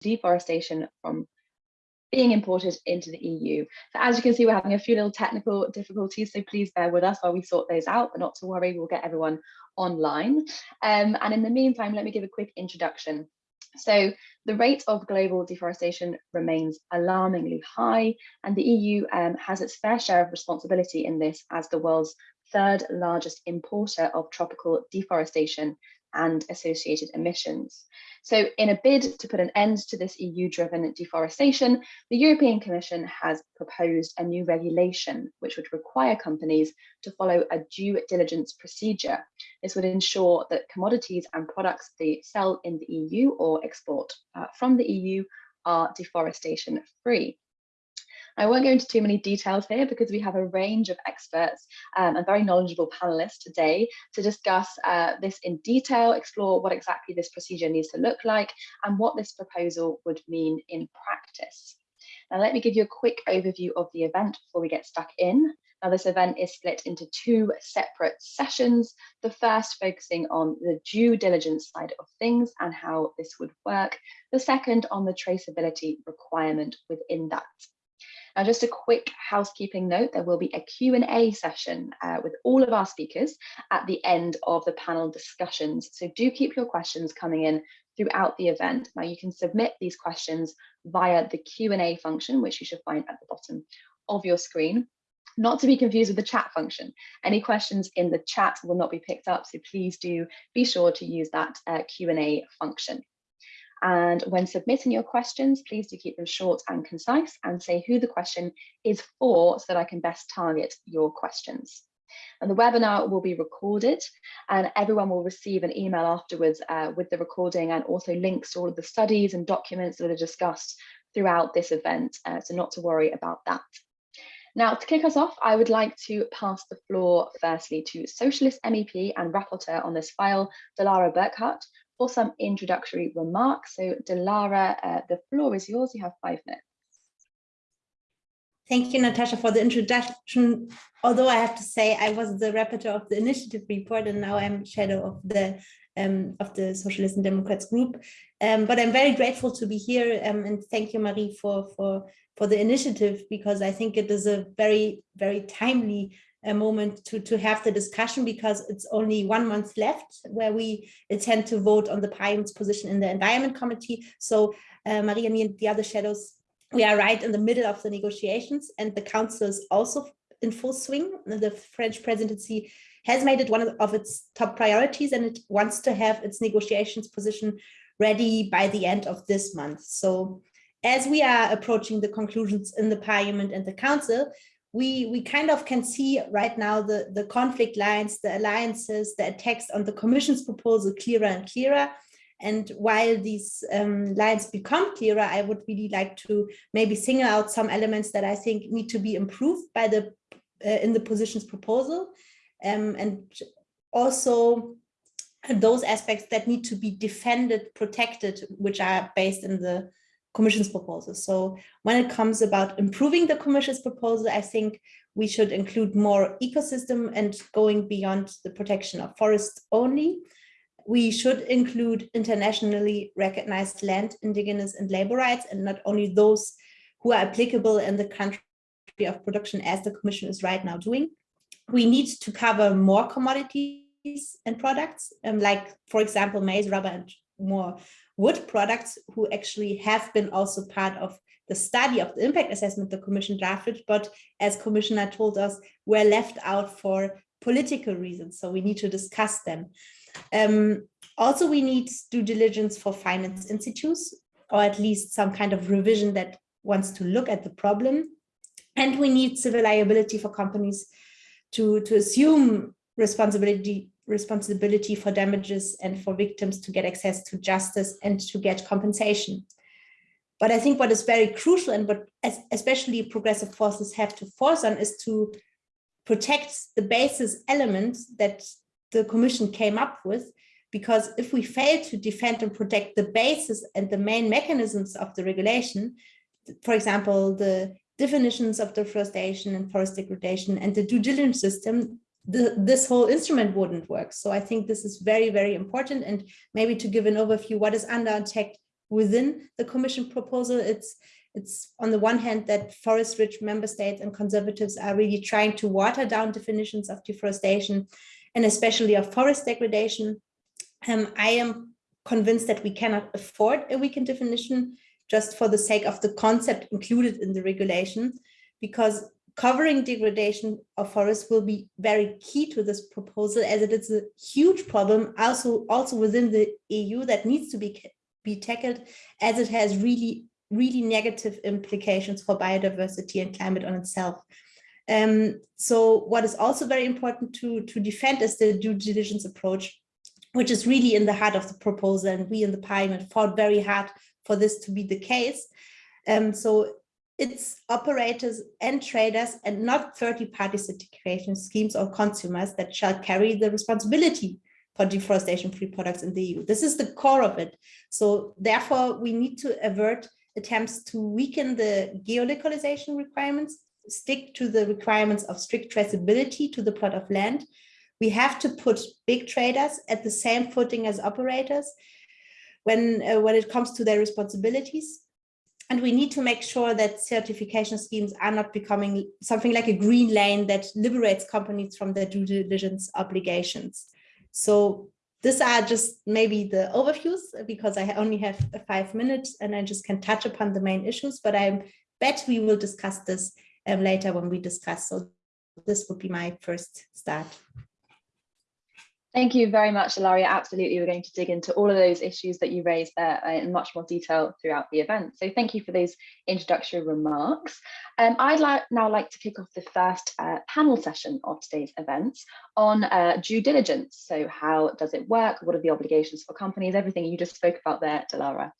deforestation from being imported into the EU. So as you can see, we're having a few little technical difficulties, so please bear with us while we sort those out, but not to worry, we'll get everyone online. Um, and in the meantime, let me give a quick introduction. So the rate of global deforestation remains alarmingly high, and the EU um, has its fair share of responsibility in this as the world's third largest importer of tropical deforestation and associated emissions. So in a bid to put an end to this EU-driven deforestation, the European Commission has proposed a new regulation which would require companies to follow a due diligence procedure. This would ensure that commodities and products they sell in the EU or export uh, from the EU are deforestation free. I won't go into too many details here because we have a range of experts um, and very knowledgeable panelists today to discuss uh, this in detail, explore what exactly this procedure needs to look like and what this proposal would mean in practice. Now let me give you a quick overview of the event before we get stuck in. Now this event is split into two separate sessions. The first focusing on the due diligence side of things and how this would work. The second on the traceability requirement within that. Now, just a quick housekeeping note, there will be a Q&A session uh, with all of our speakers at the end of the panel discussions. So do keep your questions coming in throughout the event. Now you can submit these questions via the Q&A function, which you should find at the bottom of your screen not to be confused with the chat function. Any questions in the chat will not be picked up, so please do be sure to use that uh, Q&A function. And when submitting your questions, please do keep them short and concise and say who the question is for so that I can best target your questions. And the webinar will be recorded and everyone will receive an email afterwards uh, with the recording and also links to all of the studies and documents that are discussed throughout this event. Uh, so not to worry about that. Now, to kick us off, I would like to pass the floor firstly to Socialist MEP and rapporteur on this file, Delara Burkhardt, for some introductory remarks. So Delara, uh, the floor is yours. You have five minutes. Thank you, Natasha, for the introduction. Although I have to say I was the rapporteur of the initiative report and now I'm shadow of the um, of the Socialists and Democrats group. Um, but I'm very grateful to be here um, and thank you, Marie, for, for, for the initiative because I think it is a very, very timely a moment to, to have the discussion because it's only one month left where we intend to vote on the Parliament's position in the Environment Committee. So uh, Maria, me and the other shadows, we are right in the middle of the negotiations and the Council is also in full swing. The French presidency has made it one of its top priorities and it wants to have its negotiations position ready by the end of this month. So as we are approaching the conclusions in the Parliament and the Council, we, we kind of can see right now the, the conflict lines, the alliances, the attacks on the Commission's proposal clearer and clearer. And while these um, lines become clearer, I would really like to maybe single out some elements that I think need to be improved by the uh, in the position's proposal. Um, and also those aspects that need to be defended, protected, which are based in the Commission's proposal. So when it comes about improving the Commission's proposal, I think we should include more ecosystem and going beyond the protection of forests only. We should include internationally recognized land, indigenous and labor rights, and not only those who are applicable in the country of production as the Commission is right now doing. We need to cover more commodities and products, um, like, for example, maize, rubber, and more wood products who actually have been also part of the study of the impact assessment the commission drafted, but as commissioner told us, were left out for political reasons. So we need to discuss them. Um, also, we need due diligence for finance institutes, or at least some kind of revision that wants to look at the problem. And we need civil liability for companies to, to assume responsibility responsibility for damages and for victims to get access to justice and to get compensation. But I think what is very crucial and what especially progressive forces have to force on is to protect the basis elements that the commission came up with because if we fail to defend and protect the basis and the main mechanisms of the regulation, for example, the definitions of deforestation and forest degradation and the due diligence system, the, this whole instrument wouldn't work. So I think this is very, very important. And maybe to give an overview, what is under attack within the Commission proposal. It's it's on the one hand that forest-rich member states and conservatives are really trying to water down definitions of deforestation and especially of forest degradation. Um, I am convinced that we cannot afford a weakened definition just for the sake of the concept included in the regulation, because covering degradation of forests will be very key to this proposal as it is a huge problem also, also within the EU that needs to be, be tackled as it has really really negative implications for biodiversity and climate on itself. Um, so what is also very important to, to defend is the due diligence approach, which is really in the heart of the proposal. And we in the parliament fought very hard for this to be the case. Um, so it's operators and traders and not 30 party certification schemes or consumers that shall carry the responsibility for deforestation free products in the EU. This is the core of it. So therefore we need to avert attempts to weaken the geolocalization requirements, stick to the requirements of strict traceability to the plot of land. We have to put big traders at the same footing as operators when, uh, when it comes to their responsibilities. And we need to make sure that certification schemes are not becoming something like a green lane that liberates companies from their due diligence obligations. So these are just maybe the overviews because I only have five minutes and I just can touch upon the main issues, but I bet we will discuss this um, later when we discuss. So this would be my first start. Thank you very much, Ilaria. Absolutely, we're going to dig into all of those issues that you raised there uh, in much more detail throughout the event. So thank you for those introductory remarks. Um, I'd like now like to kick off the first uh, panel session of today's events on uh, due diligence. So how does it work? What are the obligations for companies? Everything you just spoke about there, Delara.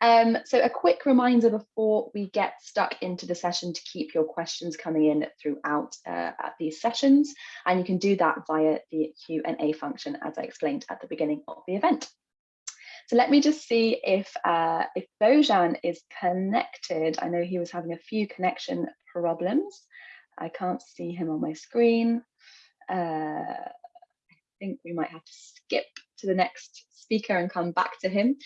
Um, so a quick reminder before we get stuck into the session to keep your questions coming in throughout uh, these sessions. And you can do that via the Q&A function function as I explained at the beginning of the event. So let me just see if uh, if Bojan is connected. I know he was having a few connection problems. I can't see him on my screen. Uh, I think we might have to skip to the next speaker and come back to him.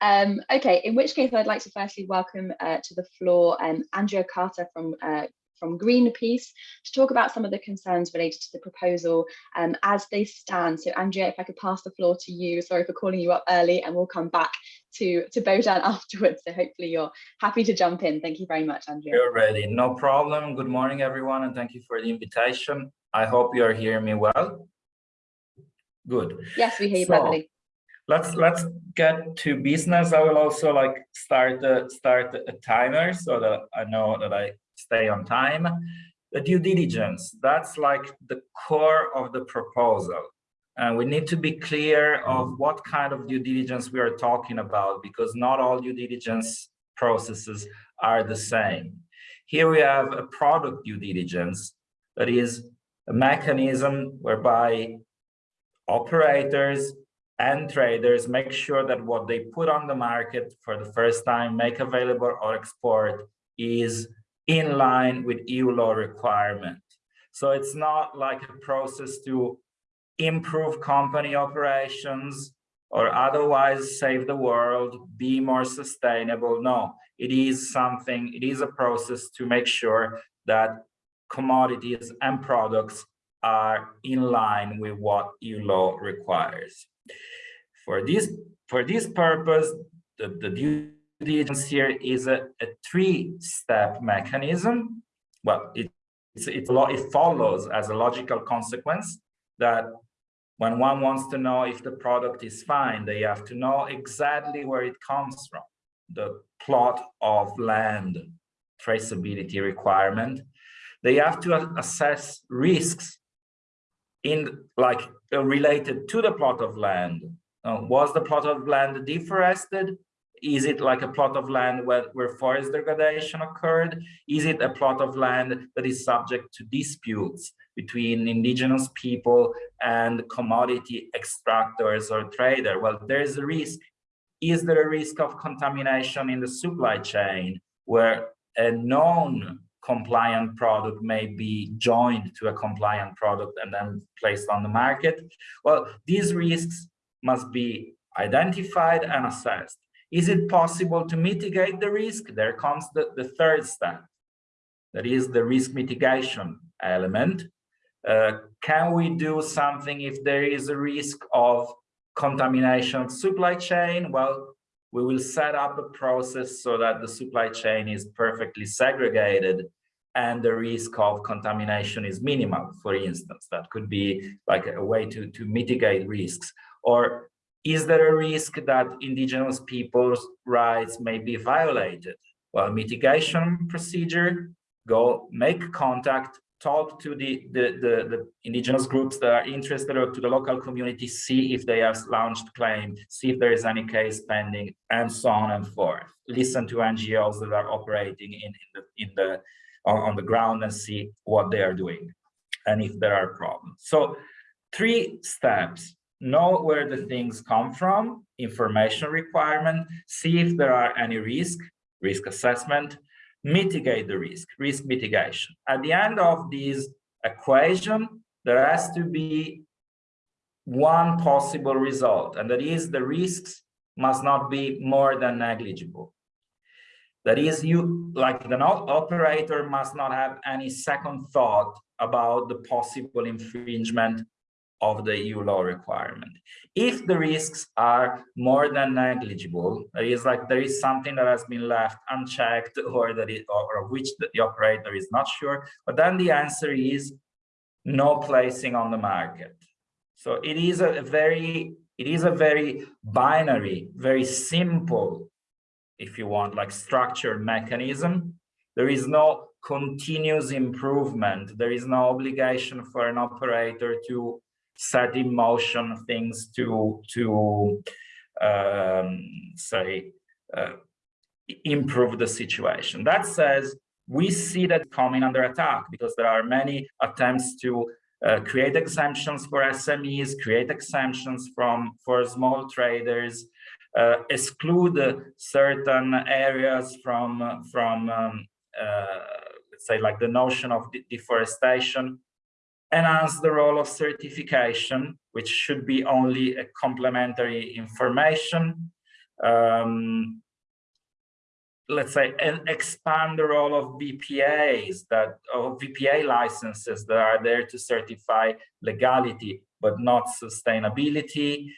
Um, okay, in which case I'd like to firstly welcome uh, to the floor um, Andrea Carter from uh, from Greenpeace to talk about some of the concerns related to the proposal um, as they stand. So Andrea, if I could pass the floor to you, sorry for calling you up early and we'll come back to, to Bojan afterwards. So hopefully you're happy to jump in. Thank you very much, Andrea. You're ready, no problem. Good morning, everyone, and thank you for the invitation. I hope you are hearing me well. Good. Yes, we hear you so, perfectly let's let's get to business i will also like start the start a timer so that i know that i stay on time. The due diligence, that's like the core of the proposal. And we need to be clear of what kind of due diligence we are talking about because not all due diligence processes are the same. Here we have a product due diligence that is a mechanism whereby operators and traders make sure that what they put on the market for the first time, make available or export is in line with EU law requirement. So it's not like a process to improve company operations or otherwise save the world, be more sustainable. No, it is something, it is a process to make sure that commodities and products are in line with what EU law requires. For this, for this purpose, the, the diligence here is a, a three-step mechanism. Well, it, it's, it's, it follows as a logical consequence that when one wants to know if the product is fine, they have to know exactly where it comes from, the plot of land traceability requirement. They have to assess risks in like related to the plot of land. Uh, was the plot of land deforested? Is it like a plot of land where, where forest degradation occurred? Is it a plot of land that is subject to disputes between indigenous people and commodity extractors or trader? Well, there's a risk. Is there a risk of contamination in the supply chain where a known compliant product may be joined to a compliant product and then placed on the market? Well, these risks must be identified and assessed Is it possible to mitigate the risk? There comes the, the third step. That is the risk mitigation element. Uh, can we do something if there is a risk of contamination supply chain? Well, we will set up a process so that the supply chain is perfectly segregated and the risk of contamination is minimal, for instance. That could be like a way to, to mitigate risks. Or is there a risk that indigenous people's rights may be violated? Well, mitigation procedure, go make contact, talk to the, the, the, the, indigenous groups that are interested or to the local community, see if they have launched claim, see if there is any case pending, and so on and forth. Listen to NGOs that are operating in, in the, in the on, on the ground and see what they are doing and if there are problems. So three steps, know where the things come from, information requirement, see if there are any risk, risk assessment, mitigate the risk, risk mitigation. At the end of this equation, there has to be one possible result, and that is the risks must not be more than negligible. That is, you like the operator must not have any second thought about the possible infringement of the EU law requirement. If the risks are more than negligible, it is like there is something that has been left unchecked or that it, or of which the, the operator is not sure, but then the answer is no placing on the market. So it is a very, it is a very binary, very simple, if you want, like structured mechanism. There is no continuous improvement. There is no obligation for an operator to set in motion things to to um, say uh, improve the situation. That says we see that coming under attack because there are many attempts to uh, create exemptions for SMEs, create exemptions from for small traders, uh, exclude certain areas from from um, uh, let's say like the notion of de deforestation enhance the role of certification, which should be only a complementary information. Um, let's say and expand the role of VPAs that of VPA licenses that are there to certify legality but not sustainability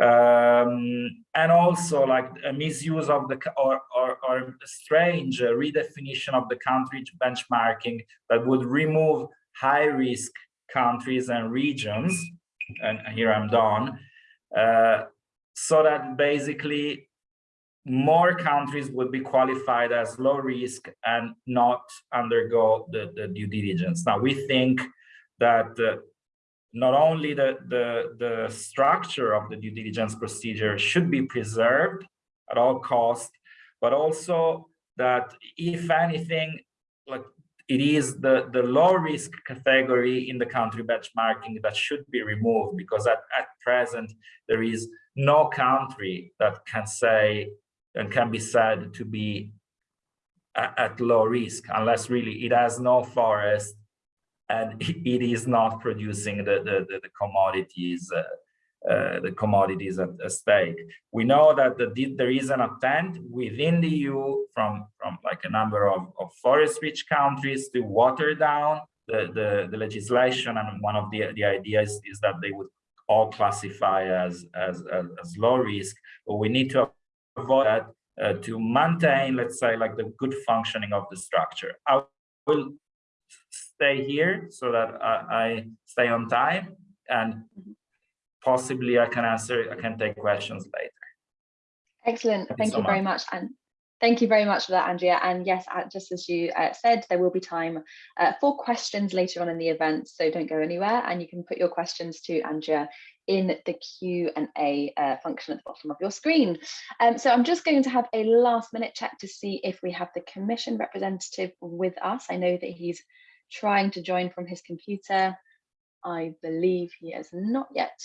um, and also like a misuse of the or or, or strange redefinition of the country benchmarking that would remove high risk countries and regions, and here I'm done, uh, so that basically more countries would be qualified as low risk and not undergo the, the due diligence. Now, we think that uh, not only the, the, the structure of the due diligence procedure should be preserved at all costs, but also that if anything, like it is the, the low risk category in the country benchmarking that should be removed because at, at present there is no country that can say and can be said to be at, at low risk unless really it has no forest and it is not producing the, the, the, commodities uh, uh, the commodities at, at, stake. We know that the, there is an attempt within the EU from, from like a number of, of forest-rich countries to water down the, the, the, legislation. And one of the, the ideas is that they would all classify as, as, as, as low risk, but we need to avoid that uh, to maintain, let's say, like the good functioning of the structure. I will stay here so that I, I stay on time and mm-hmm possibly I can answer, I can take questions later. Excellent. Thank, Thank you, so very much. And Thank you very much for that, Andrea. And yes, uh, just as you uh, said, there will be time uh, for questions later on in the event, so don't go anywhere. And you can put your questions to Andrea in the Q&A uh, function at the bottom of your screen. Um, so I'm just going to have a last minute check to see if we have the Commission representative with us. I know that he's trying to join from his computer. I believe he has not yet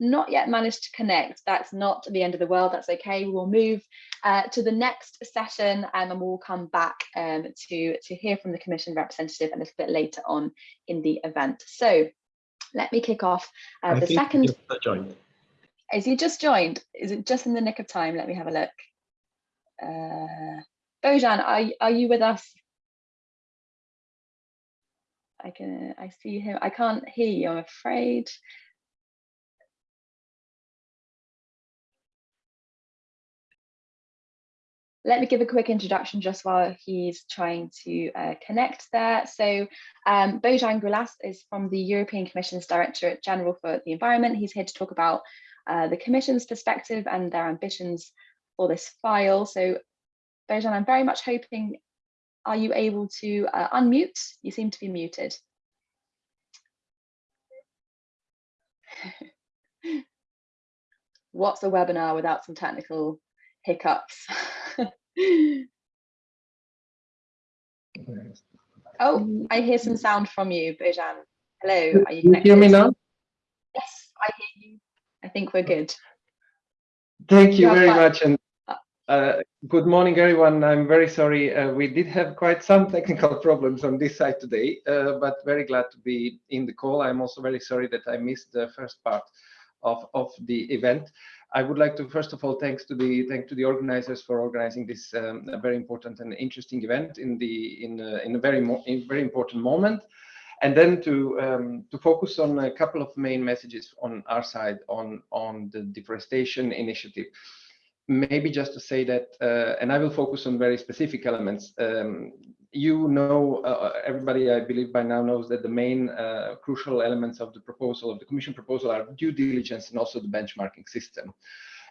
not yet managed to connect, that's not the end of the world, that's okay. We'll move uh, to the next session um, and we'll come back um, to, to hear from the Commission representative a little bit later on in the event. So let me kick off uh, the second. Joined. Is he just joined? Is it just in the nick of time? Let me have a look. uh, Bojan, are, are you with us? I can, I see him. I can't hear you, I'm afraid. Let me give a quick introduction just while he's trying to uh, connect there. So um, Bojan Grlaš is from the European Commission's Directorate General for the Environment. He's here to talk about uh, the Commission's perspective and their ambitions for this file. So Bojan, I'm very much hoping, are you able to uh, unmute? You seem to be muted. What's a webinar without some technical hiccups? oh, I hear some sound from you, Bojan. Hello, are you Can you hear me now? Yes, I hear you. I think we're good. Thank you Yeah, very fine. much. And uh, good morning, everyone. I'm very sorry. Uh, we did have quite some technical problems on this side today, uh, but very glad to be in the call. I'm also very sorry that I missed the first part of, of the event. I would like to first of all thanks to the thank to the organizers for organizing this um, very important and interesting event in the in a, in a very in very important moment, and then to um, to focus on a couple of main messages on our side on on the deforestation initiative. Maybe just to say that, uh, and I will focus on very specific elements. Um, you know, uh, everybody, I believe by now knows that the main uh, crucial elements of the proposal, of the Commission proposal are due diligence and also the benchmarking system.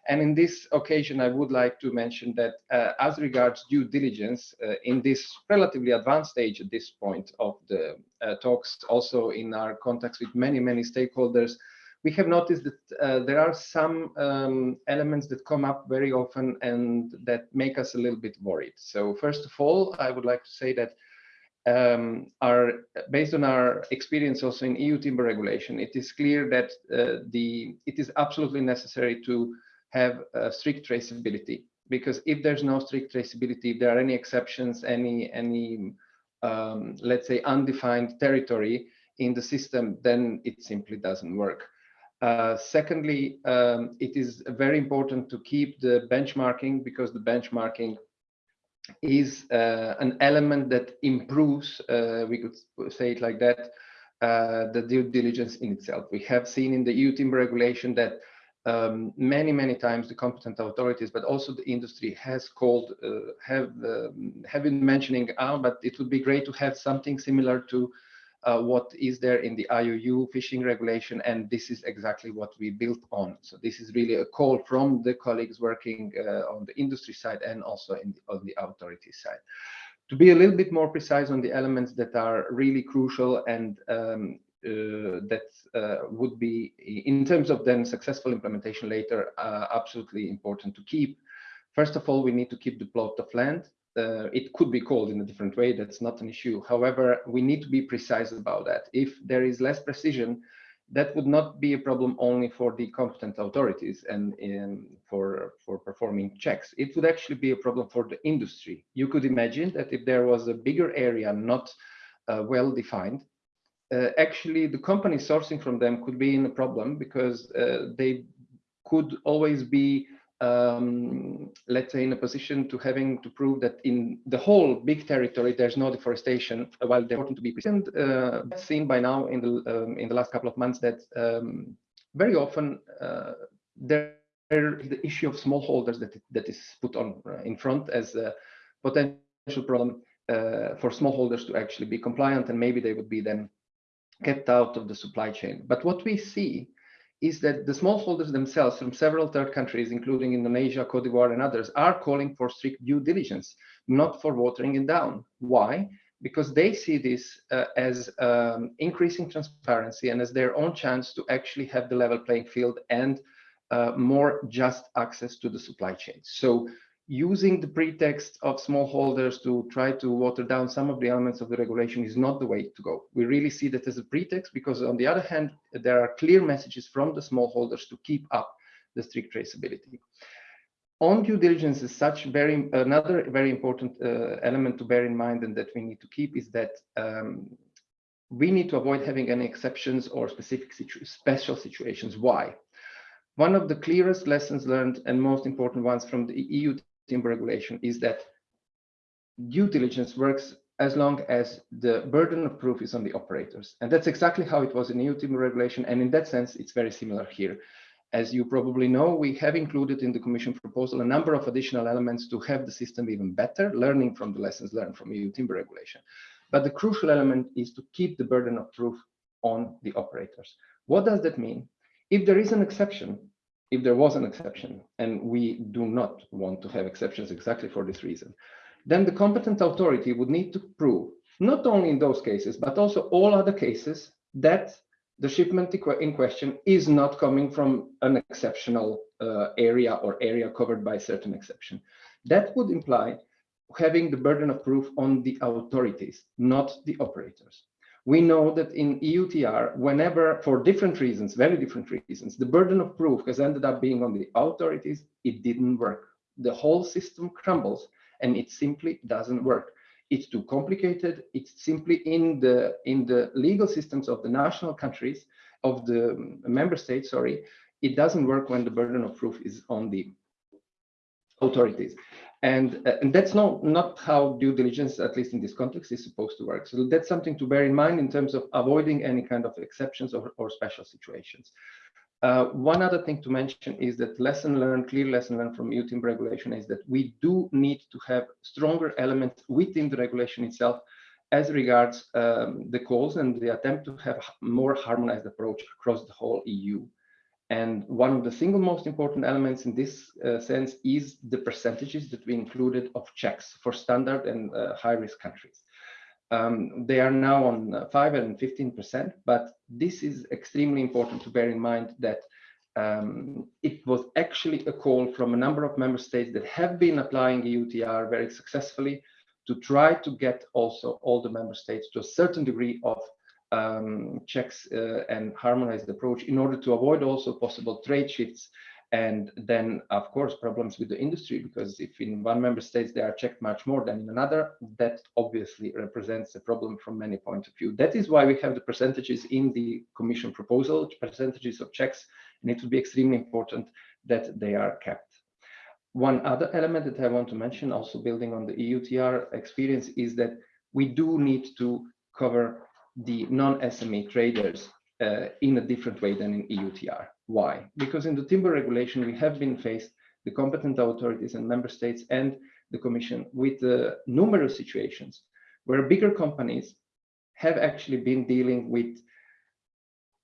And in this occasion, I would like to mention that uh, as regards due diligence uh, in this relatively advanced stage at this point of the uh, talks, also in our contacts with many, many stakeholders, we have noticed that uh, there are some um, elements that come up very often and that make us a little bit worried. So first of all, I would like to say that um, our, based on our experience also in EU timber regulation, it is clear that uh, the it is absolutely necessary to have strict traceability because if there's no strict traceability, if there are any exceptions, any any um, let's say undefined territory in the system, then it simply doesn't work. Uh, secondly, um, it is very important to keep the benchmarking because the benchmarking is uh, an element that improves, uh, we could say it like that, uh, the due diligence in itself. We have seen in the EU timber regulation that um, many, many times the competent authorities, but also the industry has called, uh, have, um, have been mentioning, ah, but it would be great to have something similar to uh, what is there in the IUU fishing regulation, and this is exactly what we built on. So this is really a call from the colleagues working uh, on the industry side and also the, on the authority side. To be a little bit more precise on the elements that are really crucial and um, uh, that uh, would be, in terms of then successful implementation later, uh, absolutely important to keep. First of all, we need to keep the plot of land uh, it could be called in a different way. That's not an issue. However, we need to be precise about that. If there is less precision, that would not be a problem only for the competent authorities and in, for, for performing checks. It would actually be a problem for the industry. You could imagine that if there was a bigger area not uh, well defined, uh, actually the company sourcing from them could be in a problem because uh, they could always be um, let's say in a position to having to prove that in the whole big territory there's no deforestation while they're important to be present uh, seen by now in the um, in the last couple of months that um, very often uh, there the issue of smallholders that that is put on uh, in front as a potential problem uh, for smallholders to actually be compliant and maybe they would be then kept out of the supply chain. But what we see is that the smallholders themselves from several third countries, including Indonesia, Cote d'Ivoire, and others, are calling for strict due diligence, not for watering it down. Why? Because they see this uh, as um, increasing transparency and as their own chance to actually have the level playing field and uh, more just access to the supply chain. So using the pretext of smallholders to try to water down some of the elements of the regulation is not the way to go. We really see that as a pretext because on the other hand, there are clear messages from the smallholders to keep up the strict traceability. On due diligence is such very another very important uh, element to bear in mind and that we need to keep is that um, we need to avoid having any exceptions or specific situ special situations. Why? One of the clearest lessons learned and most important ones from the EU timber regulation is that due diligence works as long as the burden of proof is on the operators. And that's exactly how it was in EU timber regulation. And in that sense, it's very similar here. As you probably know, we have included in the Commission proposal a number of additional elements to have the system even better, learning from the lessons learned from EU timber regulation. But the crucial element is to keep the burden of proof on the operators. What does that mean? If there is an exception, if there was an exception, and we do not want to have exceptions exactly for this reason, then the competent authority would need to prove, not only in those cases, but also all other cases that the shipment in question is not coming from an exceptional uh, area or area covered by a certain exception. That would imply having the burden of proof on the authorities, not the operators. We know that in EUTR, whenever, for different reasons, very different reasons, the burden of proof has ended up being on the authorities, it didn't work. The whole system crumbles and it simply doesn't work. It's too complicated. It's simply in the in the legal systems of the national countries of the um, member states. Sorry, it doesn't work when the burden of proof is on the authorities. And, uh, and that's not, not how due diligence, at least in this context, is supposed to work. So that's something to bear in mind in terms of avoiding any kind of exceptions or, or special situations. Uh, one other thing to mention is that lesson learned, clear lesson learned from EU timber regulation is that we do need to have stronger elements within the regulation itself as regards um, the calls and the attempt to have a more harmonized approach across the whole EU. And one of the single most important elements in this uh, sense is the percentages that we included of checks for standard and uh, high risk countries. Um, they are now on uh, 5 and 15%, but this is extremely important to bear in mind that um, it was actually a call from a number of member states that have been applying EUTR very successfully to try to get also all the member states to a certain degree of um, checks uh, and harmonized approach in order to avoid also possible trade shifts and then of course problems with the industry because if in one member states they are checked much more than in another that obviously represents a problem from many points of view. That is why we have the percentages in the commission proposal percentages of checks and it would be extremely important that they are kept. One other element that i want to mention also building on the eutr experience is that we do need to cover the non-sme traders uh, in a different way than in eutr why? Because in the timber regulation, we have been faced, the competent authorities and member states and the commission with uh, numerous situations where bigger companies have actually been dealing with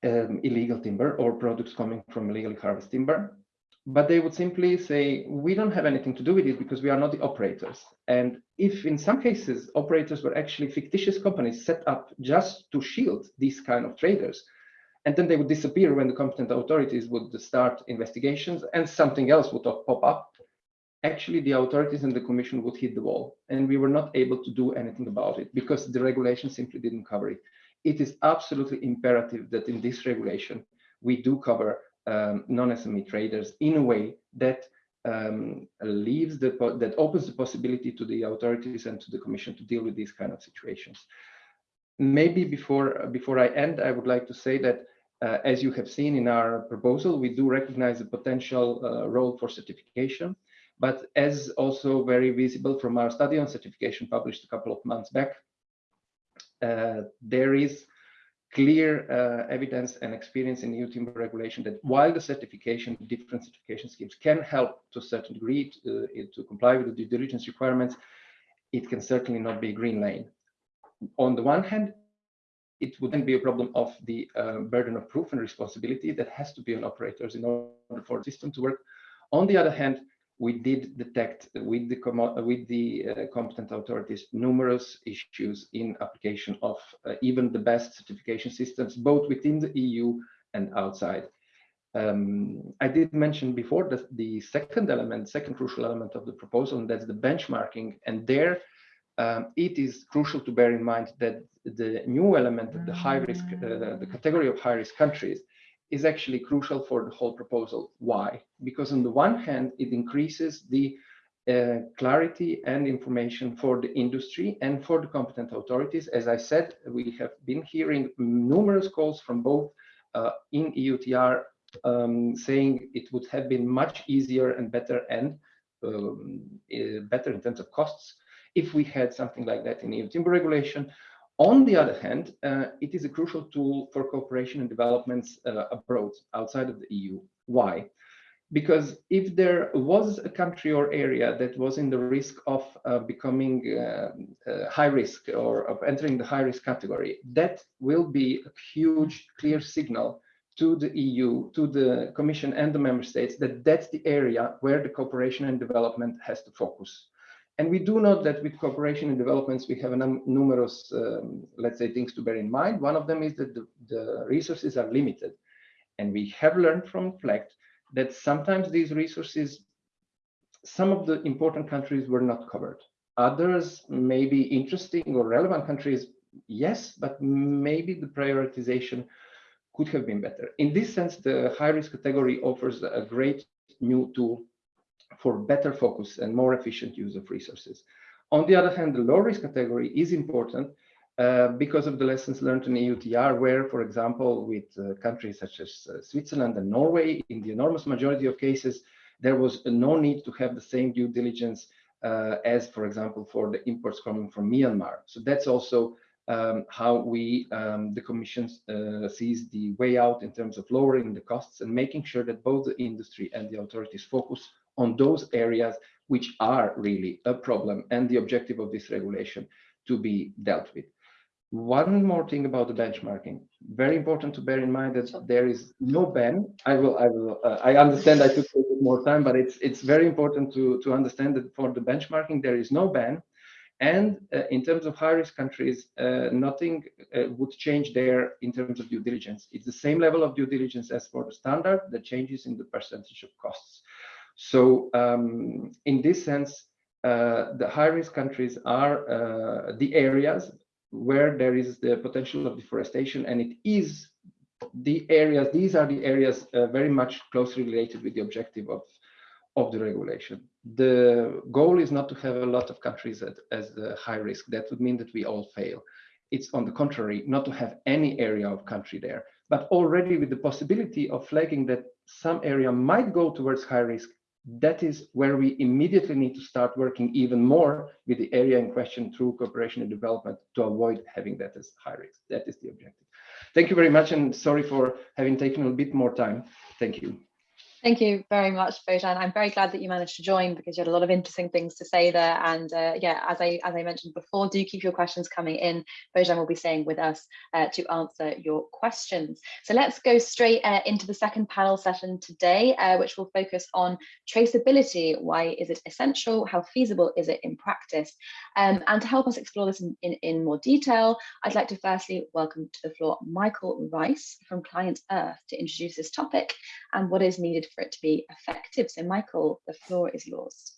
um, illegal timber or products coming from illegally harvested timber. But they would simply say, we don't have anything to do with it because we are not the operators. And if in some cases, operators were actually fictitious companies set up just to shield these kind of traders, and then they would disappear when the competent authorities would start investigations and something else would pop up actually the authorities and the commission would hit the wall and we were not able to do anything about it because the regulation simply didn't cover it it is absolutely imperative that in this regulation we do cover um, non-sme traders in a way that um, leaves the that opens the possibility to the authorities and to the commission to deal with these kind of situations. Maybe before before I end, I would like to say that uh, as you have seen in our proposal, we do recognize the potential uh, role for certification, but as also very visible from our study on certification published a couple of months back, uh, there is clear uh, evidence and experience in EU timber regulation that while the certification, different certification schemes can help to a certain degree to, uh, to comply with the due diligence requirements, it can certainly not be a green lane on the one hand, it would then be a problem of the uh, burden of proof and responsibility that has to be on operators in order for the system to work. On the other hand, we did detect with the with the uh, competent authorities numerous issues in application of uh, even the best certification systems, both within the EU and outside. Um, I did mention before that the second element, second crucial element of the proposal, and that's the benchmarking. And there, um, it is crucial to bear in mind that the new element the high risk, uh, the category of high risk countries is actually crucial for the whole proposal. Why? Because on the one hand, it increases the uh, clarity and information for the industry and for the competent authorities. As I said, we have been hearing numerous calls from both uh, in EUTR um, saying it would have been much easier and better and um, better in terms of costs if we had something like that in EU timber regulation. On the other hand, uh, it is a crucial tool for cooperation and developments uh, abroad, outside of the EU. Why? Because if there was a country or area that was in the risk of uh, becoming uh, uh, high risk or of entering the high risk category, that will be a huge, clear signal to the EU, to the Commission and the Member States that that's the area where the cooperation and development has to focus. And we do know that with cooperation and developments, we have a num numerous, um, let's say, things to bear in mind. One of them is that the, the resources are limited. And we have learned from FLEGT that sometimes these resources, some of the important countries were not covered. Others may be interesting or relevant countries, yes, but maybe the prioritization could have been better. In this sense, the high risk category offers a great new tool for better focus and more efficient use of resources. On the other hand, the low risk category is important uh, because of the lessons learned in EUTR, where, for example, with uh, countries such as uh, Switzerland and Norway, in the enormous majority of cases, there was no need to have the same due diligence uh, as, for example, for the imports coming from Myanmar. So that's also um, how we, um, the Commission, uh, sees the way out in terms of lowering the costs and making sure that both the industry and the authorities focus on those areas which are really a problem and the objective of this regulation to be dealt with. One more thing about the benchmarking. Very important to bear in mind that there is no ban. I will, I will, uh, I understand I took a bit more time, but it's it's very important to to understand that for the benchmarking there is no ban, and uh, in terms of high risk countries, uh, nothing uh, would change there in terms of due diligence. It's the same level of due diligence as for the standard. The changes in the percentage of costs. So um, in this sense, uh, the high-risk countries are uh, the areas where there is the potential of deforestation, and it is the areas, these are the areas uh, very much closely related with the objective of, of the regulation. The goal is not to have a lot of countries at, as the high risk. That would mean that we all fail. It's on the contrary, not to have any area of country there, but already with the possibility of flagging that some area might go towards high risk that is where we immediately need to start working even more with the area in question through cooperation and development to avoid having that as high risk. That is the objective. Thank you very much and sorry for having taken a bit more time. Thank you. Thank you very much, Bojan. I'm very glad that you managed to join because you had a lot of interesting things to say there. And uh, yeah, as I as I mentioned before, do keep your questions coming in. Bojan will be staying with us uh, to answer your questions. So let's go straight uh, into the second panel session today, uh, which will focus on traceability. Why is it essential? How feasible is it in practice? Um, and to help us explore this in, in, in more detail, I'd like to firstly welcome to the floor Michael Rice from Client Earth to introduce this topic and what is needed for it to be effective. So Michael, the floor is yours.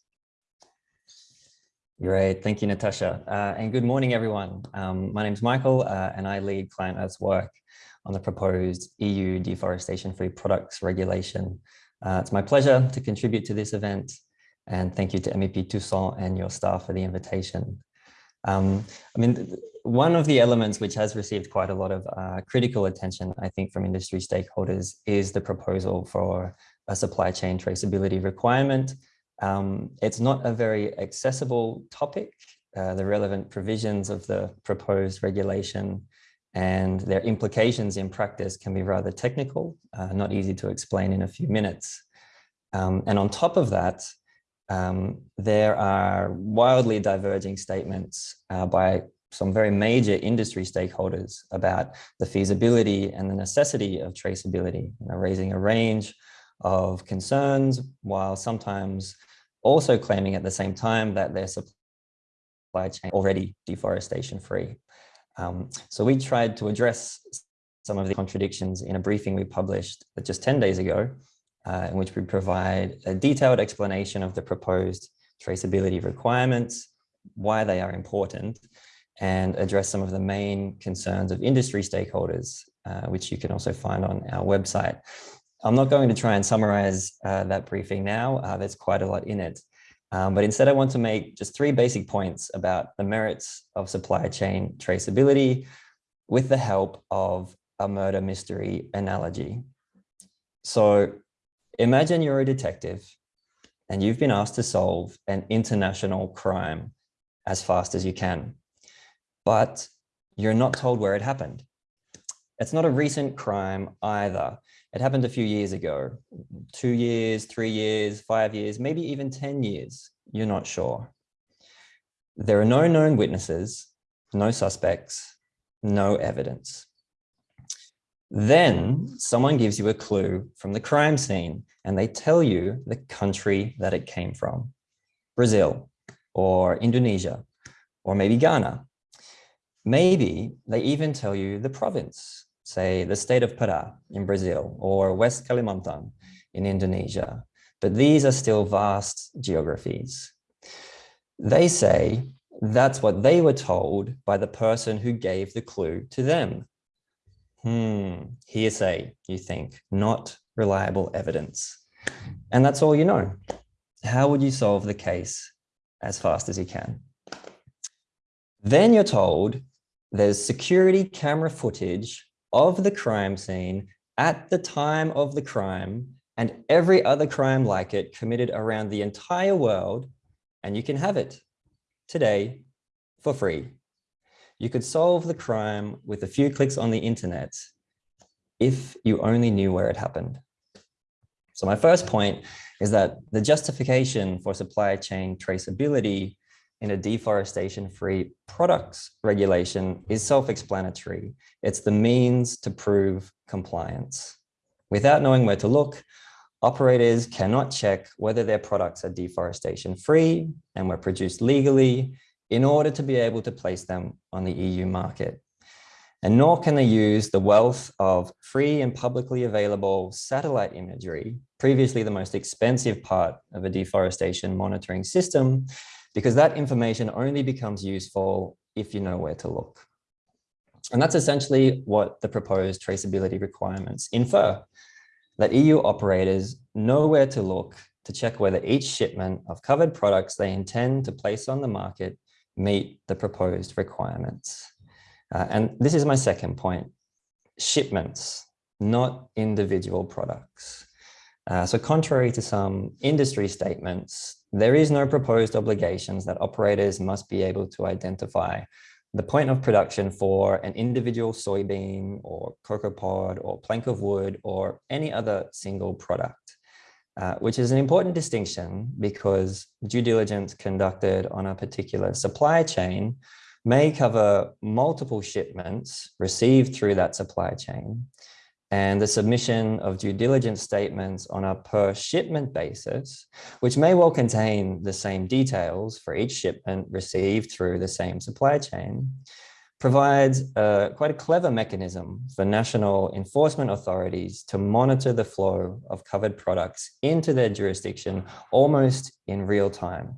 Great, thank you, Natasha. Uh, and good morning, everyone. Um, my name is Michael uh, and I lead ClientEarth's work on the proposed EU deforestation-free products regulation. Uh, it's my pleasure to contribute to this event and thank you to MEP Toussaint and your staff for the invitation. Um, I mean, one of the elements which has received quite a lot of uh, critical attention, I think, from industry stakeholders is the proposal for a supply chain traceability requirement. Um, it's not a very accessible topic. Uh, the relevant provisions of the proposed regulation and their implications in practice can be rather technical, uh, not easy to explain in a few minutes. Um, and on top of that, um, there are wildly diverging statements uh, by some very major industry stakeholders about the feasibility and the necessity of traceability, you know, raising a range of concerns while sometimes also claiming at the same time that their supply chain already deforestation free. Um, so we tried to address some of the contradictions in a briefing we published just 10 days ago, uh, in which we provide a detailed explanation of the proposed traceability requirements, why they are important, and address some of the main concerns of industry stakeholders, uh, which you can also find on our website. I'm not going to try and summarize uh, that briefing now. Uh, there's quite a lot in it. Um, but instead, I want to make just three basic points about the merits of supply chain traceability with the help of a murder mystery analogy. So imagine you're a detective and you've been asked to solve an international crime as fast as you can, but you're not told where it happened. It's not a recent crime either. It happened a few years ago, two years, three years, five years, maybe even 10 years. You're not sure. There are no known witnesses, no suspects, no evidence. Then someone gives you a clue from the crime scene and they tell you the country that it came from, Brazil or Indonesia, or maybe Ghana. Maybe they even tell you the province, say the state of Pará in Brazil or West Kalimantan in Indonesia. But these are still vast geographies. They say that's what they were told by the person who gave the clue to them. Hmm, hearsay, you think, not reliable evidence. And that's all you know. How would you solve the case as fast as you can? Then you're told there's security camera footage of the crime scene at the time of the crime and every other crime like it committed around the entire world, and you can have it today for free. You could solve the crime with a few clicks on the internet if you only knew where it happened. So my first point is that the justification for supply chain traceability in a deforestation-free products regulation is self-explanatory. It's the means to prove compliance. Without knowing where to look, operators cannot check whether their products are deforestation-free and were produced legally in order to be able to place them on the EU market. And nor can they use the wealth of free and publicly available satellite imagery, previously the most expensive part of a deforestation monitoring system, because that information only becomes useful if you know where to look. And that's essentially what the proposed traceability requirements infer, that EU operators know where to look to check whether each shipment of covered products they intend to place on the market meet the proposed requirements. Uh, and this is my second point, shipments, not individual products. Uh, so contrary to some industry statements, there is no proposed obligations that operators must be able to identify the point of production for an individual soybean or cocoa pod or plank of wood or any other single product, uh, which is an important distinction because due diligence conducted on a particular supply chain may cover multiple shipments received through that supply chain and the submission of due diligence statements on a per shipment basis, which may well contain the same details for each shipment received through the same supply chain, provides a, quite a clever mechanism for national enforcement authorities to monitor the flow of covered products into their jurisdiction almost in real time.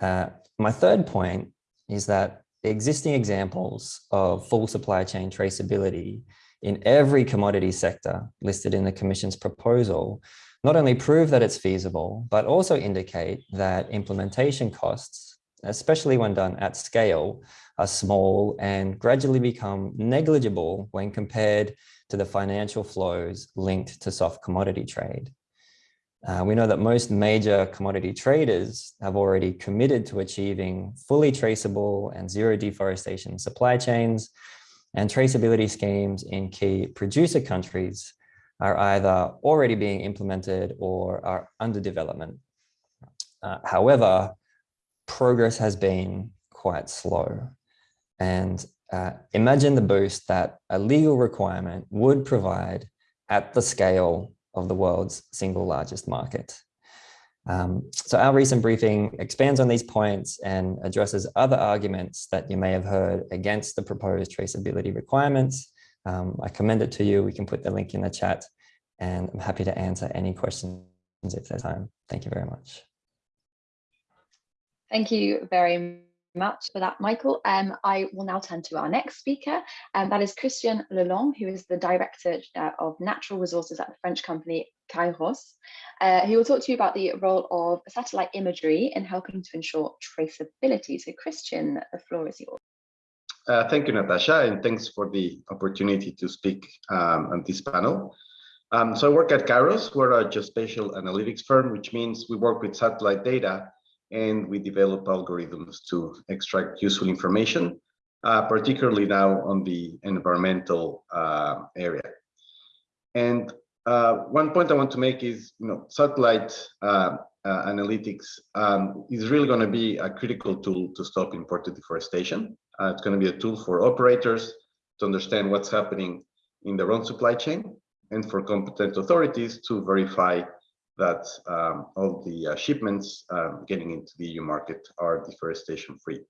Uh, my third point is that the existing examples of full supply chain traceability in every commodity sector listed in the Commission's proposal not only prove that it's feasible, but also indicate that implementation costs, especially when done at scale, are small and gradually become negligible when compared to the financial flows linked to soft commodity trade. Uh, we know that most major commodity traders have already committed to achieving fully traceable and zero deforestation supply chains and traceability schemes in key producer countries are either already being implemented or are under development. Uh, however, progress has been quite slow. And uh, imagine the boost that a legal requirement would provide at the scale of the world's single largest market. Um, so our recent briefing expands on these points and addresses other arguments that you may have heard against the proposed traceability requirements. Um, I commend it to you. We can put the link in the chat and I'm happy to answer any questions if there's time. Thank you very much. Thank you very much for that, Michael. Um, I will now turn to our next speaker, and um, that is Christian Lelong, who is the Director uh, of Natural Resources at the French company Kayrros. Uh, he will talk to you about the role of satellite imagery in helping to ensure traceability. So Christian, the floor is yours. Uh, thank you, Natasha, and thanks for the opportunity to speak um, on this panel. Um, so I work at Kayrros, we're a geospatial analytics firm, which means we work with satellite data and we develop algorithms to extract useful information, uh, particularly now on the environmental uh, area. And uh, one point I want to make is, you know, satellite uh, uh, analytics um, is really going to be a critical tool to stop imported deforestation. Uh, it's going to be a tool for operators to understand what's happening in their own supply chain and for competent authorities to verify that um, all the uh, shipments um, getting into the EU market are deforestation free.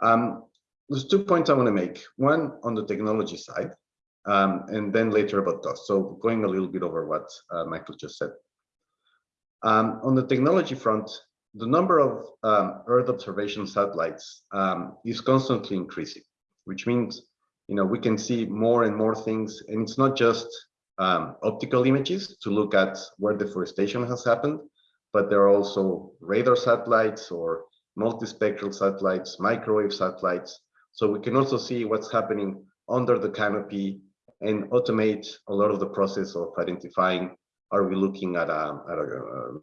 Um, there's two points I want to make. One on the technology side, um, and then later about cost. So going a little bit over what uh, Michael just said. Um, on the technology front, the number of um, Earth observation satellites is constantly increasing, which means you know, we can see more and more things. And it's not just um, optical images to look at where deforestation has happened, but there are also radar satellites or multispectral satellites, microwave satellites. So we can also see what's happening under the canopy and automate a lot of the process of identifying, are we looking at a, at a, a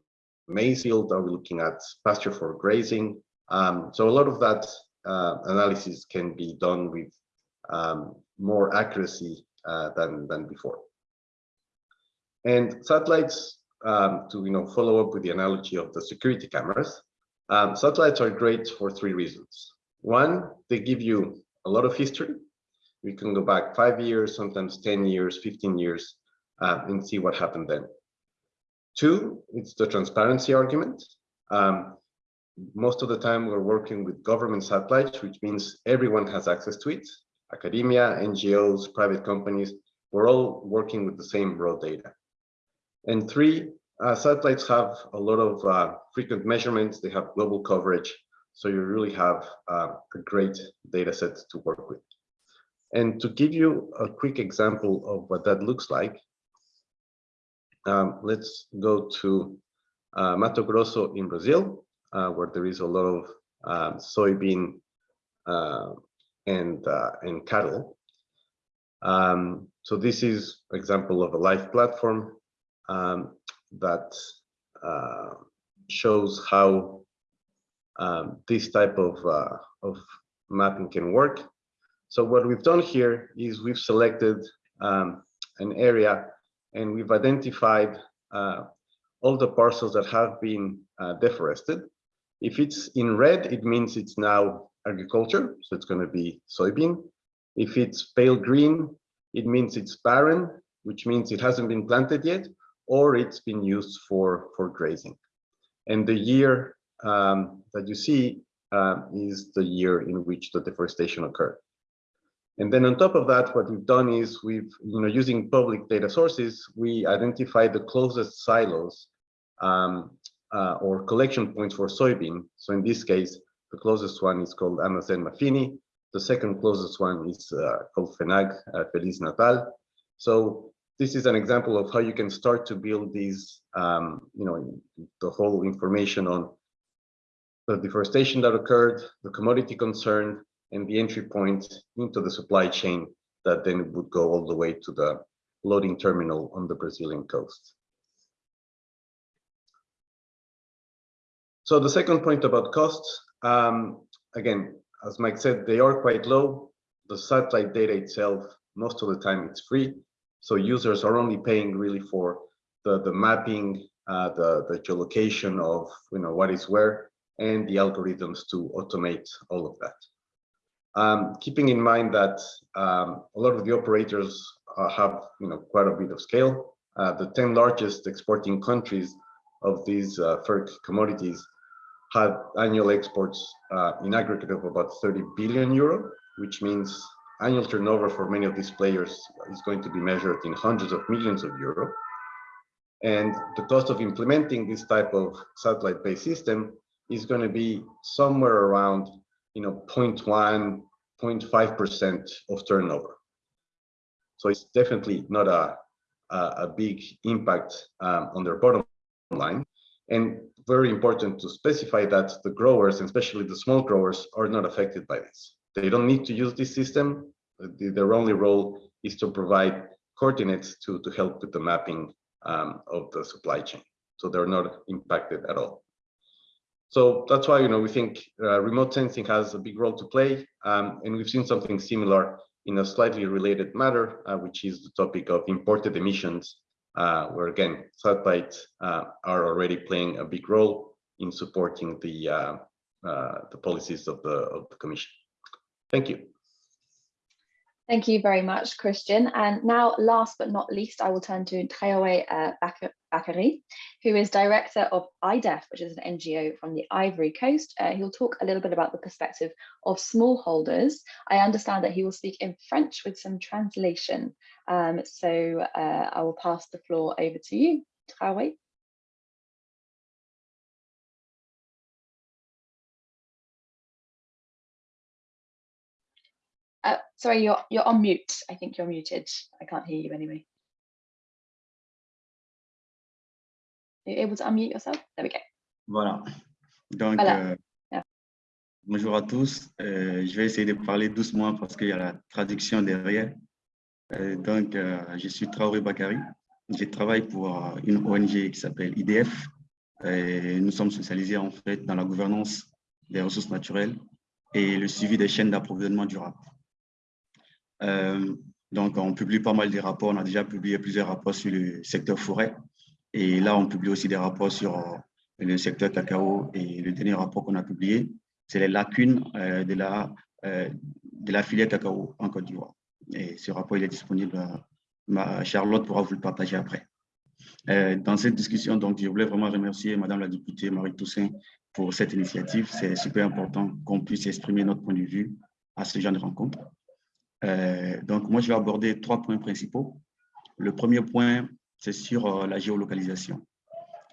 maize field? Are we looking at pasture for grazing? Um, so a lot of that uh, analysis can be done with um, more accuracy uh, than, than before. And satellites, um, to you know, follow up with the analogy of the security cameras, um, satellites are great for three reasons. One, they give you a lot of history. We can go back five years, sometimes 10 years, 15 years, uh, and see what happened then. Two, it's the transparency argument. Um, most of the time we're working with government satellites, which means everyone has access to it academia, NGOs, private companies, we're all working with the same raw data. And three, uh, satellites have a lot of uh, frequent measurements, they have global coverage, so you really have uh, a great data set to work with. And to give you a quick example of what that looks like, um, let's go to uh, Mato Grosso in Brazil, uh, where there is a lot of um, soybean uh, and and cattle. Um, so this is example of a live platform um, that uh, shows how um, this type of uh, of mapping can work. So what we've done here is we've selected um, an area and we've identified uh, all the parcels that have been uh, deforested. If it's in red, it means it's now agriculture, so it's going to be soybean. If it's pale green, it means it's barren, which means it hasn't been planted yet, or it's been used for, for grazing. And the year um, that you see uh, is the year in which the deforestation occurred. And then on top of that, what we've done is we've, you know, using public data sources, we identified the closest silos um, uh, or collection points for soybean. So in this case, the closest one is called Amazon Mafini. The second closest one is uh, called FENAG, uh, Feliz Natal. So this is an example of how you can start to build these, um, you know, the whole information on the deforestation that occurred, the commodity concern, and the entry point into the supply chain that then would go all the way to the loading terminal on the Brazilian coast. So the second point about costs, um, again, as Mike said, they are quite low. The satellite data itself, most of the time it's free. So users are only paying really for the, the mapping, uh, the, the geolocation of you know what is where, and the algorithms to automate all of that. Um, keeping in mind that um, a lot of the operators uh, have you know quite a bit of scale. Uh, the 10 largest exporting countries of these uh, FERC commodities had annual exports uh, in aggregate of about 30 billion euro, which means annual turnover for many of these players is going to be measured in hundreds of millions of euro. And the cost of implementing this type of satellite-based system is going to be somewhere around, you know, 0.1, 0.5% of turnover. So it's definitely not a, a, big impact um, on their bottom line. And very important to specify that the growers, especially the small growers, are not affected by this. They don't need to use this system. Their only role is to provide coordinates to, to help with the mapping um, of the supply chain. So they're not impacted at all. So that's why, you know, we think uh, remote sensing has a big role to play. Um, and we've seen something similar in a slightly related matter, uh, which is the topic of imported emissions, uh, where again, satellites uh, are already playing a big role in supporting the, uh, uh, the policies of the, of the Commission. Thank you. Thank you very much, Christian. And now, last but not least, I will turn to Traoré uh, Bakary, who is director of IDEF, which is an NGO from the Ivory Coast. Uh, he'll talk a little bit about the perspective of smallholders. I understand that he will speak in French with some translation. Um, so uh, I will pass the floor over to you, Traoré. Sorry, you're you're on mute. I think you're muted. I can't hear you anyway. Are you able to unmute yourself? There we go. Voilà. Donc, Voilà. euh, Yeah. bonjour à tous. Euh, je vais essayer de parler doucement parce qu'il y a la traduction derrière. Euh, donc, je suis Traoré Bakari. Je travaille pour une ONG qui s'appelle IDF. Et nous sommes spécialisés en fait dans la gouvernance des ressources naturelles et le suivi des chaînes d'approvisionnement durable. Euh, donc, on publie pas mal de rapports. On a déjà publié plusieurs rapports sur le secteur forêt. Et là, on publie aussi des rapports sur euh, le secteur cacao. Et le dernier rapport qu'on a publié, c'est les lacunes euh, de, la, de la filière cacao en Côte d'Ivoire. Et ce rapport, il est disponible. ma Charlotte pourra vous le partager après. Dans cette discussion, donc, je voulais vraiment remercier Madame la députée Marie Toussaint pour cette initiative. C'est super important qu'on puisse exprimer notre point de vue à ce genre de rencontre. Euh, donc, moi, je vais aborder trois points principaux. Le premier point, c'est sur euh, la géolocalisation.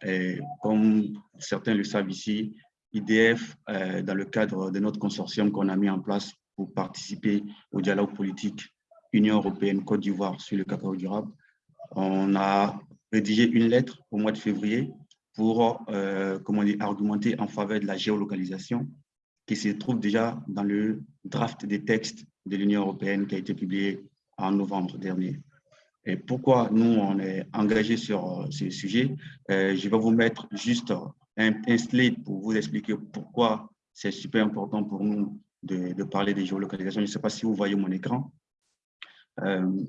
Et comme certains le savent ici, IDF, euh, dans le cadre de notre consortium qu'on a mis en place pour participer au dialogue politique Union européenne-Côte d'Ivoire sur le cacao durable, on a rédigé une lettre au mois de février pour comment dire, argumenter en faveur de la géolocalisation qui se trouve déjà dans le draft des textes de l'Union européenne qui a été publié en novembre dernier. Et pourquoi nous, on est engagé sur euh, ce sujet Euh, Je vais vous mettre juste un, slide pour vous expliquer pourquoi c'est super important pour nous de, parler de géolocalisation. Je ne sais pas si vous voyez mon écran. Euh,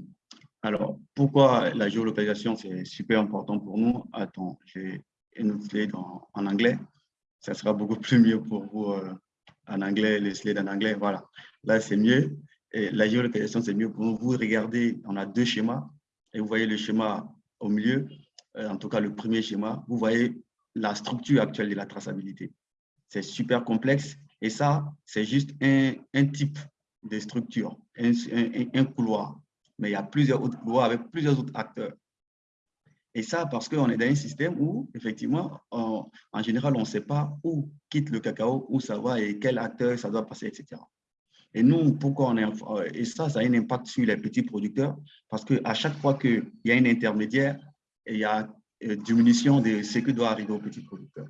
alors, pourquoi la géolocalisation, c'est super important pour nous? Attends, j'ai une slide en, anglais. Ça sera beaucoup plus mieux pour vous en anglais, les slides en anglais. Voilà, là, c'est mieux. La géolocalisation, c'est mieux nous. Vous regardez, on a deux schémas. Et vous voyez le schéma au milieu, euh, en tout cas le premier schéma. Vous voyez la structure actuelle de la traçabilité. C'est super complexe. Et ça, c'est juste un, type de structure, un, un, couloir mais il y a plusieurs autres couloirs avec plusieurs autres acteurs. Et ça, parce qu'on est dans un système où, effectivement, en général, on ne sait pas où quitte le cacao, où ça va et quel acteur ça doit passer, etc. Et nous, pourquoi on est... euh, Et ça, ça a un impact sur les petits producteurs, parce qu'à chaque fois qu'il y a un intermédiaire, il y a euh, diminution de ce qui doit arriver aux petits producteurs.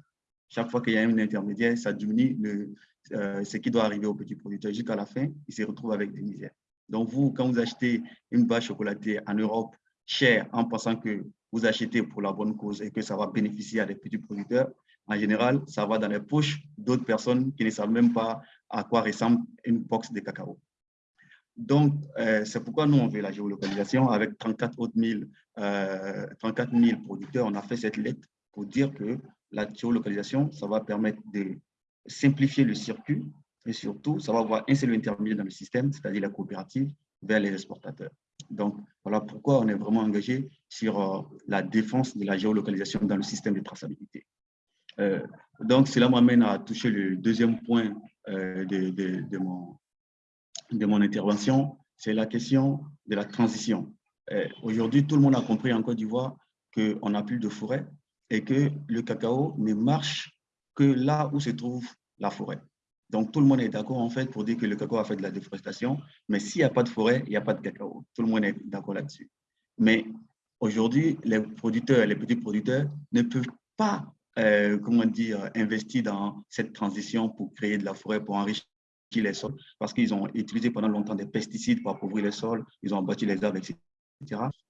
Chaque fois qu'il y a un intermédiaire, ça diminue euh, ce qui doit arriver aux petits producteurs. Jusqu'à la fin, ils se retrouvent avec des misères. Donc, vous, quand vous achetez une bâche chocolatée en Europe chère en pensant que vous achetez pour la bonne cause et que ça va bénéficier à des petits producteurs, en général, ça va dans les poches d'autres personnes qui ne savent même pas à quoi ressemble une box de cacao. Donc, euh, c'est pourquoi nous, on veut la géolocalisation. Avec 34 autres 000, euh, 34 000 producteurs, on a fait cette lettre pour dire que la géolocalisation, ça va permettre de simplifier le circuit et surtout, ça va avoir un seul intermédiaire dans le système, c'est-à-dire la coopérative, vers les exportateurs. Donc, voilà pourquoi on est vraiment engagé sur euh, la défense de la géolocalisation dans le système de traçabilité. Euh, donc, cela m'amène à toucher le deuxième point euh, de, de, mon, de mon intervention, c'est la question de la transition. Euh, Aujourd'hui, tout le monde a compris en Côte d'Ivoire qu'on n'a plus de forêt et que le cacao ne marche que là où se trouve la forêt. Donc, tout le monde est d'accord en fait pour dire que le cacao a fait de la déforestation, mais s'il n'y a pas de forêt, il n'y a pas de cacao. Tout le monde est d'accord là-dessus. Mais aujourd'hui, les producteurs, les petits producteurs ne peuvent pas, euh, comment dire, investir dans cette transition pour créer de la forêt, pour enrichir les sols, parce qu'ils ont utilisé pendant longtemps des pesticides pour appauvrir les sols, ils ont abattu les arbres, etc.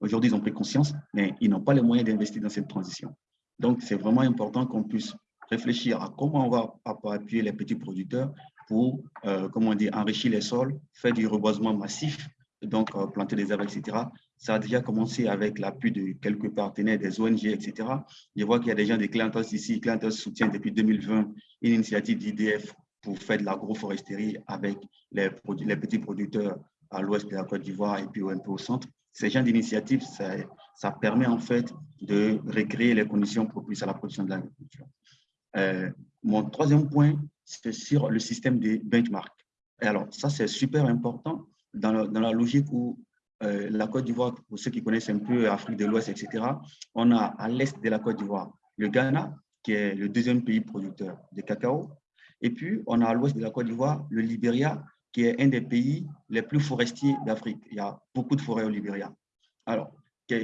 Aujourd'hui, ils ont pris conscience, mais ils n'ont pas les moyens d'investir dans cette transition. Donc, c'est vraiment important qu'on puisse réfléchir à comment on va appuyer les petits producteurs pour, euh, comment dire, enrichir les sols, faire du reboisement massif, donc euh, planter des arbres, etc. Ça a déjà commencé avec l'appui de quelques partenaires, des ONG, etc. Je vois qu'il y a des gens des clients ici. Clientos soutient depuis 2020 une initiative d'IDF pour faire de l'agroforesterie avec les, petits producteurs à l'ouest de la Côte d'Ivoire et puis un peu au centre. Ces genres d'initiatives, ça, permet en fait de recréer les conditions propices à la production de l'agriculture. Euh, mon troisième point, c'est sur le système des benchmarks. Alors, ça, c'est super important dans dans la logique où euh, la Côte d'Ivoire, pour ceux qui connaissent un peu Afrique de l'Ouest, etc., on a à l'est de la Côte d'Ivoire le Ghana, qui est le deuxième pays producteur de cacao. Et puis, on a à l'ouest de la Côte d'Ivoire le Libéria, qui est un des pays les plus forestiers d'Afrique. Il y a beaucoup de forêts au Libéria. Alors,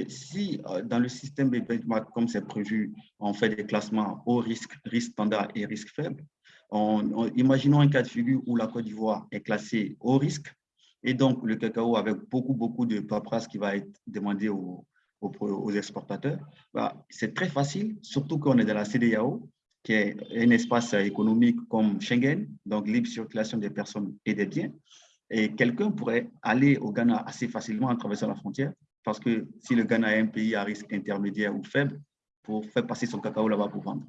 si euh, dans le système de benchmark, comme c'est prévu, on fait des classements au risque, risque standard et risque faible, on, imaginons un cas de figure où la Côte d'Ivoire est classée au risque, et donc le cacao avec beaucoup, beaucoup de paperasse qui va être demandé aux, aux, exportateurs, bah, c'est très facile, surtout qu'on est dans la CDAO, qui est un espace économique comme Schengen, donc libre circulation des personnes et des biens. Et quelqu'un pourrait aller au Ghana assez facilement en traversant la frontière, parce que si le Ghana est un pays à risque intermédiaire ou faible, pour faire passer son cacao là-bas pour vendre.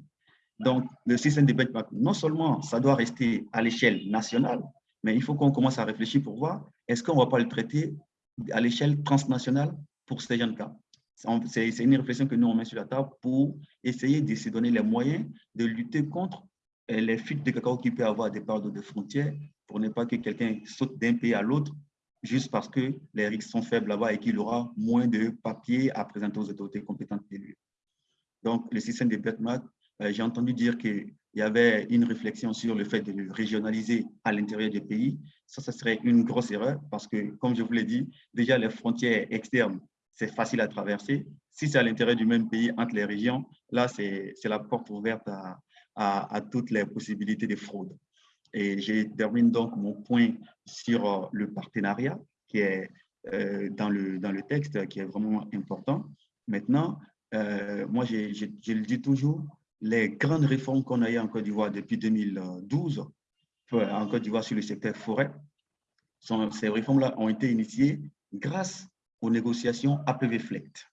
Donc, le système de benchmark, non seulement ça doit rester à l'échelle nationale, mais il faut qu'on commence à réfléchir pour voir, est-ce qu'on ne va pas le traiter à l'échelle transnationale pour ces jeunes cas C'est une réflexion que nous, on met sur la table pour essayer de se donner les moyens de lutter contre euh, les fuites de cacao qui peut avoir des parts de frontières pour ne pas que quelqu'un saute d'un pays à l'autre juste parce que les risques sont faibles là-bas et qu'il aura moins de papiers à présenter aux autorités compétentes lui. Donc, le système de benchmark, j'ai entendu dire qu'il y avait une réflexion sur le fait de le régionaliser à l'intérieur du pays. Ça, ça serait une grosse erreur parce que, comme je vous l'ai dit, déjà les frontières externes, c'est facile à traverser. Si c'est à l'intérieur du même pays, entre les régions, là, c'est la porte ouverte à, à, toutes les possibilités de fraude. Et je termine donc mon point sur euh, le partenariat qui est euh, dans, le, dans le texte, qui est vraiment important. Maintenant, euh, moi, je, je, le dis toujours, les grandes réformes qu'on a eues en Côte d'Ivoire depuis 2012, en Côte d'Ivoire sur le secteur forêt, sont, ces réformes-là ont été initiées grâce aux négociations APV-FLECT.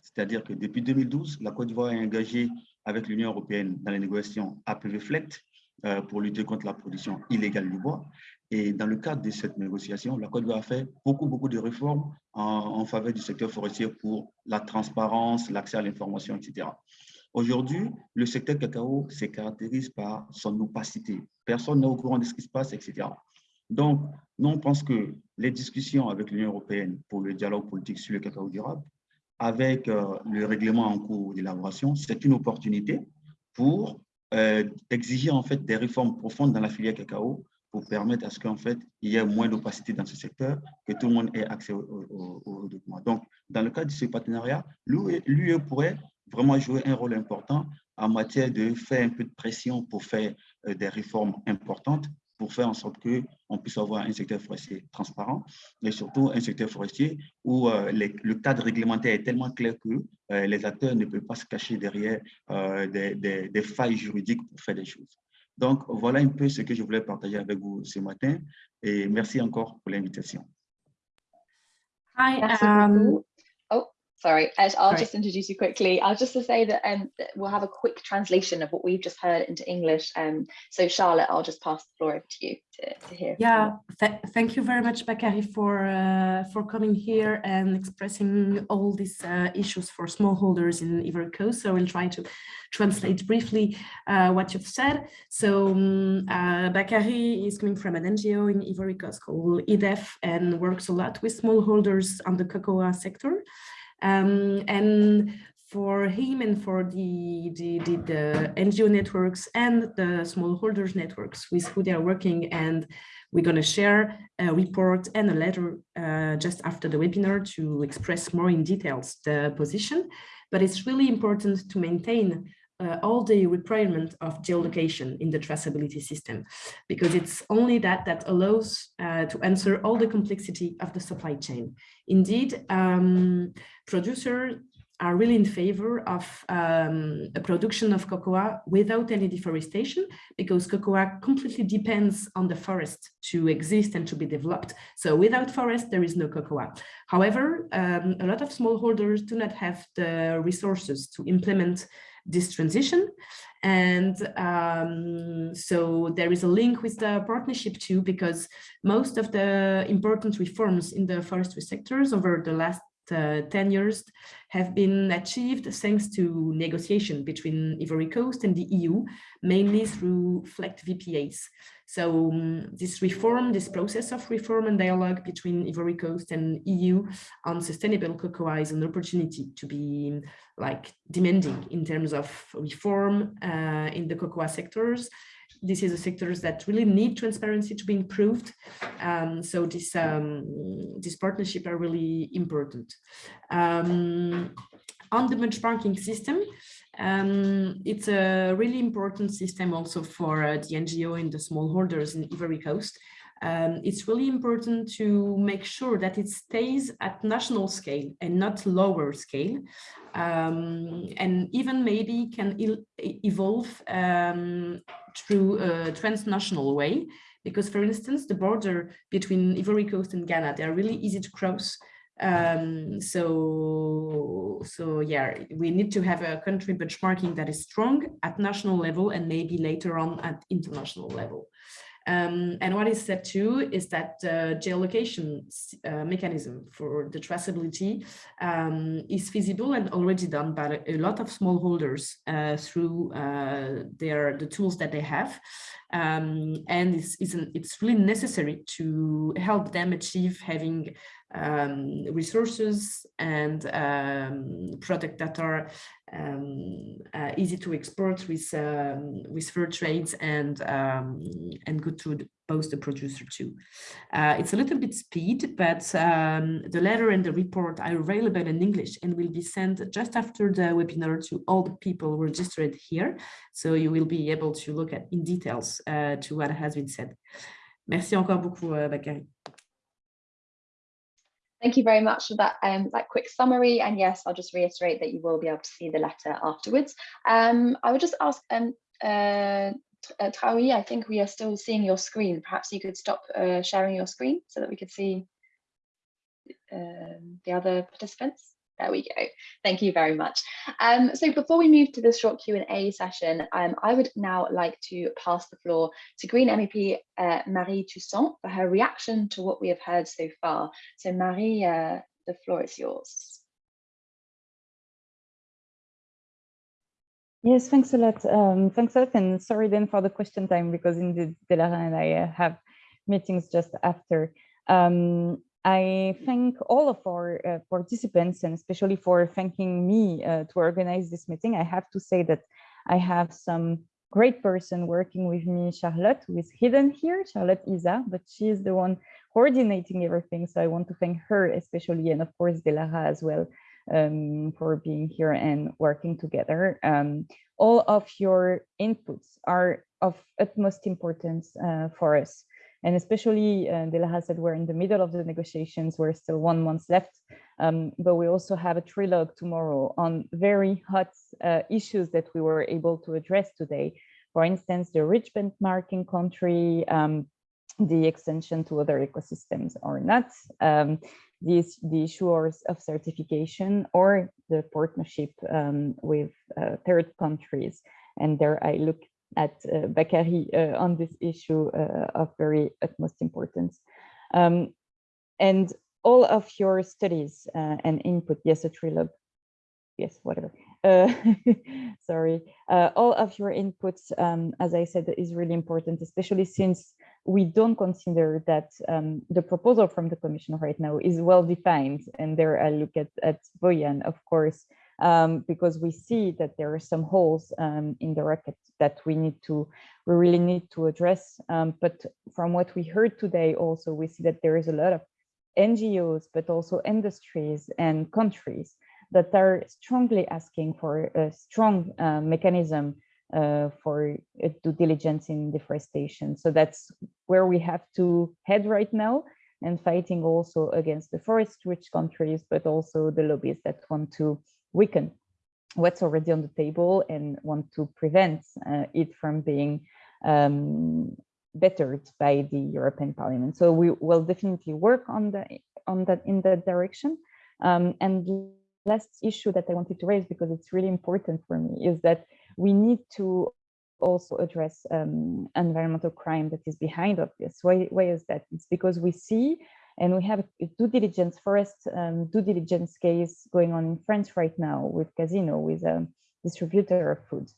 C'est-à-dire que depuis 2012, la Côte d'Ivoire est engagée avec l'Union européenne dans les négociations APV-FLECT euh, pour lutter contre la production illégale du bois. Et dans le cadre de cette négociation, la Côte d'Ivoire a fait beaucoup, beaucoup de réformes en, faveur du secteur forestier pour la transparence, l'accès à l'information, etc. Aujourd'hui, le secteur cacao se caractérise par son opacité. Personne n'est au courant de ce qui se passe, etc. Donc, nous, on pense que les discussions avec l'Union européenne pour le dialogue politique sur le cacao durable, avec euh, le règlement en cours d'élaboration, c'est une opportunité pour euh, exiger en fait des réformes profondes dans la filière cacao pour permettre à ce qu'en fait il y ait moins d'opacité dans ce secteur, que tout le monde ait accès aux documents. Donc, dans le cadre de ce partenariat, l'UE pourrait vraiment jouer un rôle important en matière de faire un peu de pression pour faire euh, des réformes importantes pour faire en sorte qu'on puisse avoir un secteur forestier transparent, mais surtout un secteur forestier où euh, le cadre réglementaire est tellement clair que euh, les acteurs ne peuvent pas se cacher derrière euh, des, des, failles juridiques pour faire des choses. Donc, voilà un peu ce que je voulais partager avec vous ce matin et merci encore pour l'invitation. Hi, um, Sorry, Ed, I'll just introduce you quickly. I'll just to say that, um, we'll have a quick translation of what we've just heard into English. Um, so Charlotte, I'll just pass the floor over to you to, to hear. Yeah, th thank you very much, Bakary, for uh, for coming here and expressing all these uh, issues for smallholders in Ivory Coast. So I'll try to translate briefly uh, what you've said. So um, uh, Bakary is coming from an NGO in Ivory Coast called IDEF and works a lot with smallholders on the cocoa sector. Um, and for him and for the, the, the, the, NGO networks and the smallholders networks with who they are working. And we're going to share a report and a letter uh, just after the webinar to express more in details the position. But it's really important to maintain uh, all the requirement of geolocation in the traceability system, because it's only that that allows uh, to answer all the complexity of the supply chain. Indeed, um, producers are really in favor of um, a production of cocoa without any deforestation because cocoa completely depends on the forest to exist and to be developed. So without forest, there is no cocoa. However, um, a lot of smallholders do not have the resources to implement this transition. And um, so there is a link with the partnership too, because most of the important reforms in the forestry sectors over the last uh, 10 years have been achieved thanks to negotiation between Ivory Coast and the EU, mainly through FLEGT VPAs. So um, this reform, this process of reform and dialogue between Ivory Coast and EU on sustainable cocoa is an opportunity to be like demanding in terms of reform uh, in the cocoa sectors this is a sectors that really need transparency to be improved. Um, so this um, this partnership are really important. Um, on the benchmarking system, um, it's a really important system also for uh, the NGO and the smallholders in Ivory Coast. Um, it's really important to make sure that it stays at national scale and not lower scale. Um, and even maybe can evolve um, through a transnational way. Because for instance the border between Ivory Coast and Ghana they are really easy to cross. Um, so so yeah we need to have a country benchmarking that is strong at national level and maybe later on at international level um, and what is said too is that the geolocation uh, mechanism for the traceability um, is feasible and already done by a lot of smallholders uh, through uh, their the tools that they have. Um, and it's, it's, an, it's really necessary to help them achieve having um, resources and um, products that are um, uh, easy to export with um, with fair trades and um, and good to both the producer too. Uh, it's a little bit speed, but um, the letter and the report are available in English and will be sent just after the webinar to all the people registered here. So you will be able to look at in details uh, to what has been said. Merci encore beaucoup, euh, Bakary. Thank you very much for that, um, that quick summary. And yes, I'll just reiterate that you will be able to see the letter afterwards. Um, I would just ask um, uh, uh, I think we are still seeing your screen. Perhaps you could stop uh, sharing your screen so that we could see um, the other participants. There we go. Thank you very much. Um, so before we move to the short Q&A session, um, I would now like to pass the floor to Green MEP uh, Marie Toussaint for her reaction to what we have heard so far. So Marie, uh, the floor is yours. Yes, thanks a lot. Um, thanks a lot, and sorry then for the question time because indeed Delara and I uh, have meetings just after. Um, I thank all of our uh, participants and especially for thanking me uh, to organize this meeting. I have to say that I have some great person working with me, Charlotte, who is hidden here, Charlotte Isa, but she is the one coordinating everything. So I want to thank her especially, and of course Delara as well um, for being here and working together. Um, all of your inputs are of utmost importance uh, for us. And especially, uh, Delara said we're in the middle of the negotiations, we're still one month left, um, but we also have a trilogue tomorrow on very hot uh, issues that we were able to address today. For instance, the rich benchmarking country, um, the extension to other ecosystems or not, um, the, the issuers of certification or the partnership um, with uh, third countries. And there I look at uh, Bakary uh, on this issue uh, of very utmost importance. Um, and all of your studies and input, yes, a trilogue, yes, whatever. Uh, sorry, uh, all of your inputs, um, as I said, is really important, especially since we don't consider that um, the proposal from the Commission right now is well defined. And there I look at, at Bojan, of course, um, because we see that there are some holes um, in the record that we need to, we really need to address. Um, but from what we heard today, also we see that there is a lot of NGOs, but also industries and countries that are strongly asking for a strong uh, mechanism uh, for uh, due diligence in deforestation. So that's where we have to head right now and fighting also against the forest rich countries, but also the lobbies that want to weaken what's already on the table and want to prevent uh, it from being um, bettered by the European Parliament. So we will definitely work on the on that in that direction. Um, and last issue that I wanted to raise because it's really important for me is that we need to also address um, environmental crime that is behind of this. Why, why is that? It's because we see and we have a due diligence forest um, due diligence case going on in France right now with Casino, with a distributor of food.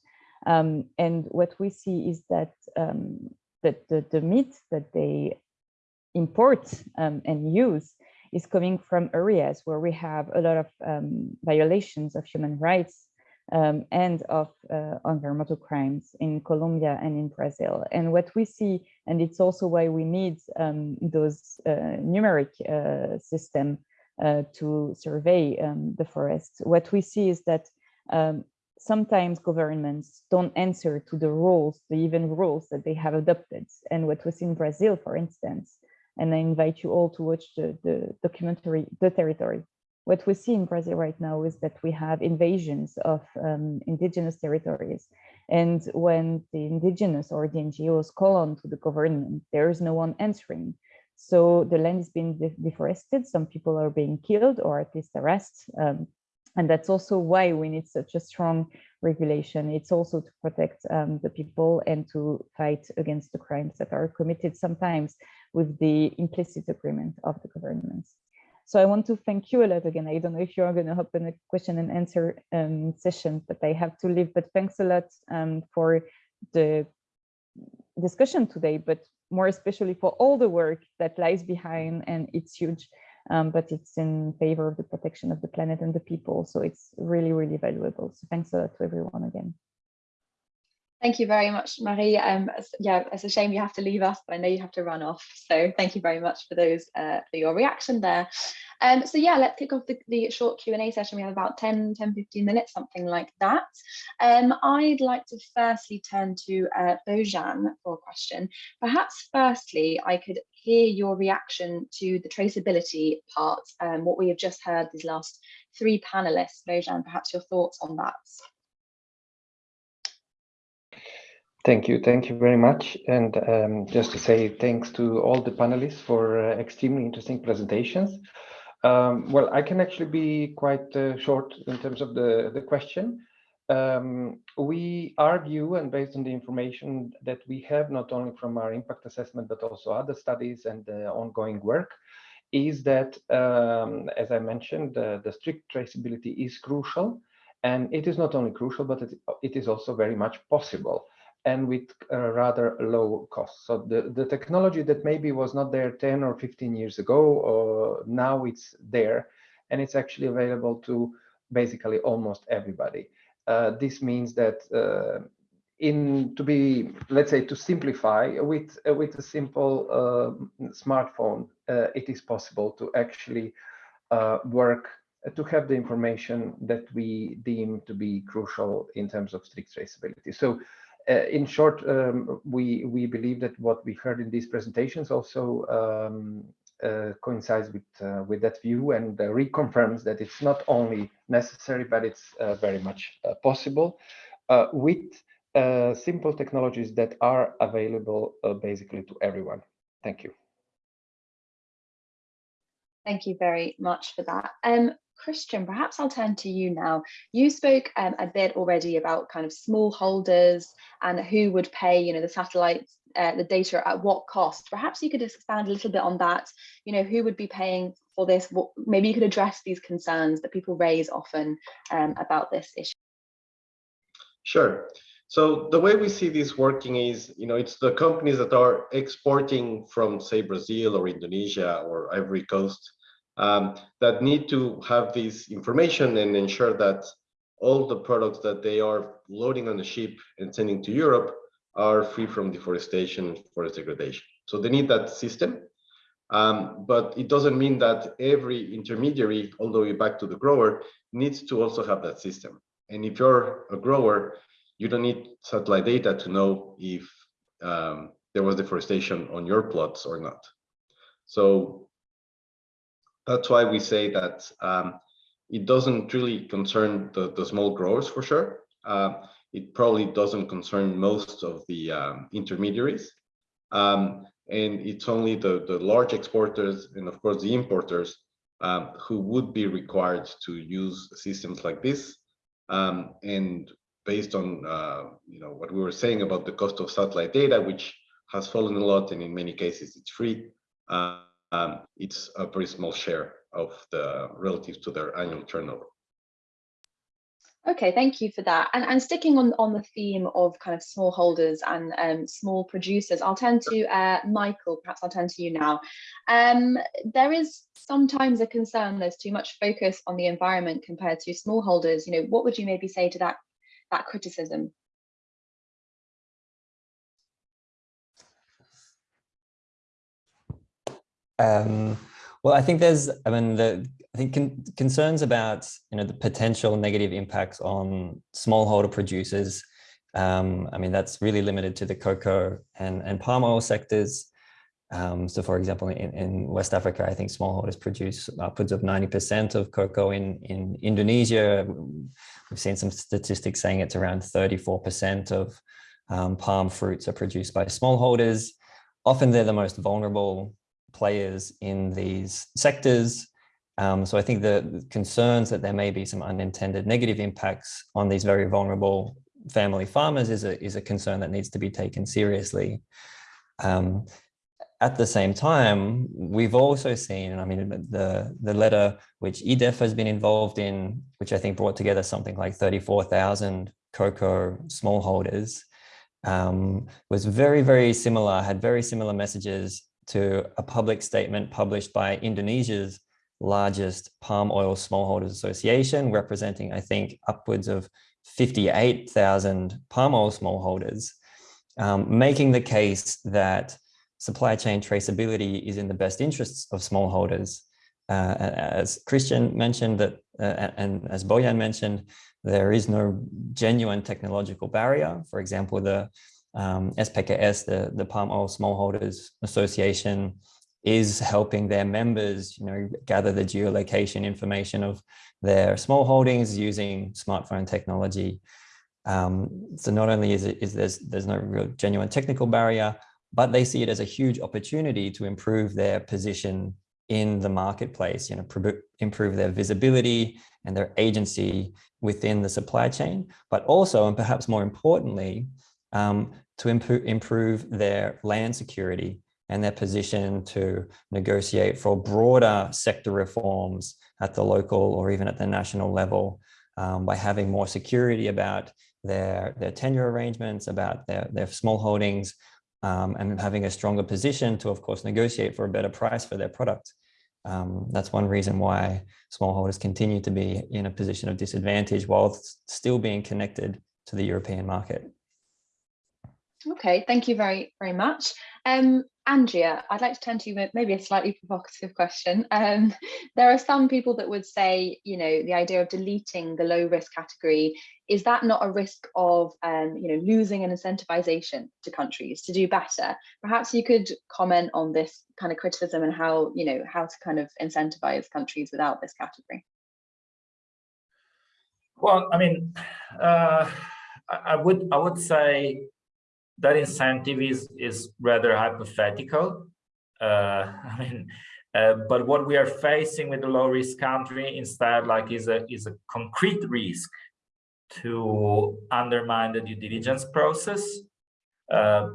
Um, and what we see is that, um, that the, the meat that they import um, and use is coming from areas where we have a lot of um, violations of human rights um, and of uh, environmental crimes in Colombia and in Brazil. And what we see, and it's also why we need um, those uh, numeric uh, system uh, to survey um, the forests. What we see is that um, sometimes governments don't answer to the rules, the even rules that they have adopted. And what was in Brazil, for instance, and I invite you all to watch the, the documentary, The Territory, what we see in Brazil right now is that we have invasions of um, indigenous territories. And when the indigenous or the NGOs call on to the government, there is no one answering. So the land is being de deforested, some people are being killed or at least arrested. Um, and that's also why we need such a strong regulation. It's also to protect um, the people and to fight against the crimes that are committed sometimes with the implicit agreement of the governments. So I want to thank you a lot again. I don't know if you're going to open a question and answer um, session, but I have to leave. But thanks a lot um, for the discussion today, but more especially for all the work that lies behind and it's huge, um, but it's in favor of the protection of the planet and the people. So it's really, really valuable. So thanks a lot to everyone again. Thank you very much, Marie. Um, yeah, it's a shame you have to leave us, but I know you have to run off. So thank you very much for those uh, for your reaction there. Um, so yeah, let's kick off the, the short Q&A session. We have about 10, 10, 15 minutes, something like that. Um, I'd like to firstly turn to uh, Bojan for a question. Perhaps firstly, I could hear your reaction to the traceability part, um, what we have just heard these last three panelists. Bojan, perhaps your thoughts on that. Thank you. Thank you very much. And um, just to say thanks to all the panelists for uh, extremely interesting presentations. Um, well, I can actually be quite uh, short in terms of the, the question. Um, we argue, and based on the information that we have, not only from our impact assessment, but also other studies and uh, ongoing work, is that, um, as I mentioned, uh, the strict traceability is crucial. And it is not only crucial, but it, it is also very much possible and with uh, rather low cost. So the, the technology that maybe was not there 10 or 15 years ago, uh, now it's there and it's actually available to basically almost everybody. Uh, this means that uh, in to be, let's say, to simplify with uh, with a simple uh, smartphone, it is possible to actually work to have the information that we deem to be crucial in terms of strict traceability. So uh, in short, um, we we believe that what we heard in these presentations also um, uh, coincides with uh, with that view and uh, reconfirms that it's not only necessary, but it's uh, very much uh, possible with simple technologies that are available basically to everyone. Thank you. Thank you very much for that. Um, Christian, perhaps I'll turn to you now. You spoke um, a bit already about kind of small holders and who would pay, you know, the satellites, uh, the data at what cost. Perhaps you could expand a little bit on that. You know, who would be paying for this? What, maybe you could address these concerns that people raise often um, about this issue. Sure. So the way we see this working is, you know, it's the companies that are exporting from, say, Brazil or Indonesia or Ivory Coast um, that need to have this information and ensure that all the products that they are loading on the ship and sending to Europe are free from deforestation and forest degradation. So they need that system. Um, but it doesn't mean that every intermediary, all the way back to the grower, needs to also have that system. And if you're a grower, you don't need satellite data to know if um, there was deforestation on your plots or not. So that's why we say that um, it doesn't really concern the, the small growers for sure. Uh, it probably doesn't concern most of the um, intermediaries. Um, and it's only the, the large exporters and of course the importers um, who would be required to use systems like this. Um, and based on uh, you know what we were saying about the cost of satellite data, which has fallen a lot and in many cases it's free, uh, um, it's a very small share of the relative to their annual turnover. Okay, thank you for that. And, and sticking on, on the theme of kind of smallholders and um, small producers, I'll turn to uh, Michael, perhaps I'll turn to you now. Um, there is sometimes a concern there's too much focus on the environment compared to smallholders. You know, what would you maybe say to that, that criticism? Um, well, I think there's, I mean, the I think con concerns about you know the potential negative impacts on smallholder producers. Um, I mean, that's really limited to the cocoa and, and palm oil sectors. Um, so, for example, in, in West Africa, I think smallholders produce upwards of 90% of cocoa. In, in Indonesia, we've seen some statistics saying it's around 34% of um, palm fruits are produced by smallholders. Often they're the most vulnerable players in these sectors. Um, so I think the concerns that there may be some unintended negative impacts on these very vulnerable family farmers is a, is a concern that needs to be taken seriously. Um, at the same time, we've also seen, and I mean, the, the letter which IDEF has been involved in, which I think brought together something like 34,000 cocoa smallholders, um, was very, very similar, had very similar messages to a public statement published by Indonesia's largest palm oil smallholders association, representing, I think, upwards of 58,000 palm oil smallholders, um, making the case that supply chain traceability is in the best interests of smallholders. Uh, as Christian mentioned that, uh, and as Bojan mentioned, there is no genuine technological barrier. For example, the um, SPKS, the, the Palm Oil Smallholders Association, is helping their members, you know, gather the geolocation information of their small holdings using smartphone technology. Um, so not only is it is there's there's no real genuine technical barrier, but they see it as a huge opportunity to improve their position in the marketplace, you know, improve their visibility and their agency within the supply chain, but also, and perhaps more importantly, um, to improve, improve their land security and their position to negotiate for broader sector reforms at the local or even at the national level um, by having more security about their, their tenure arrangements, about their, their small holdings, um, and having a stronger position to, of course, negotiate for a better price for their product. Um, that's one reason why smallholders continue to be in a position of disadvantage while still being connected to the European market. Okay, thank you very, very much. Um, Andrea, I'd like to turn to you with maybe a slightly provocative question. Um, there are some people that would say, you know, the idea of deleting the low risk category, is that not a risk of, um, you know, losing an incentivization to countries to do better? Perhaps you could comment on this kind of criticism and how, you know, how to kind of incentivize countries without this category. Well, I mean, uh, I would I would say that incentive is is rather hypothetical. Uh, I mean, uh, but what we are facing with the low risk country instead, like, is a is a concrete risk to undermine the due diligence process, uh,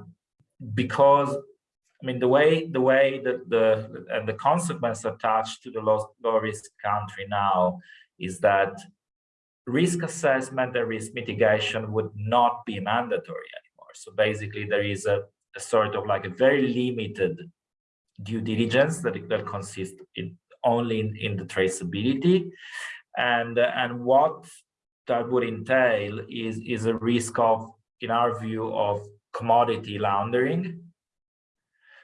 because I mean the way the way that the and the consequence attached to the low low risk country now is that risk assessment and risk mitigation would not be mandatory so basically there is a, a sort of like a very limited due diligence that, that consists in only in, in the traceability. And, and what that would entail is, is a risk of, in our view, of commodity laundering.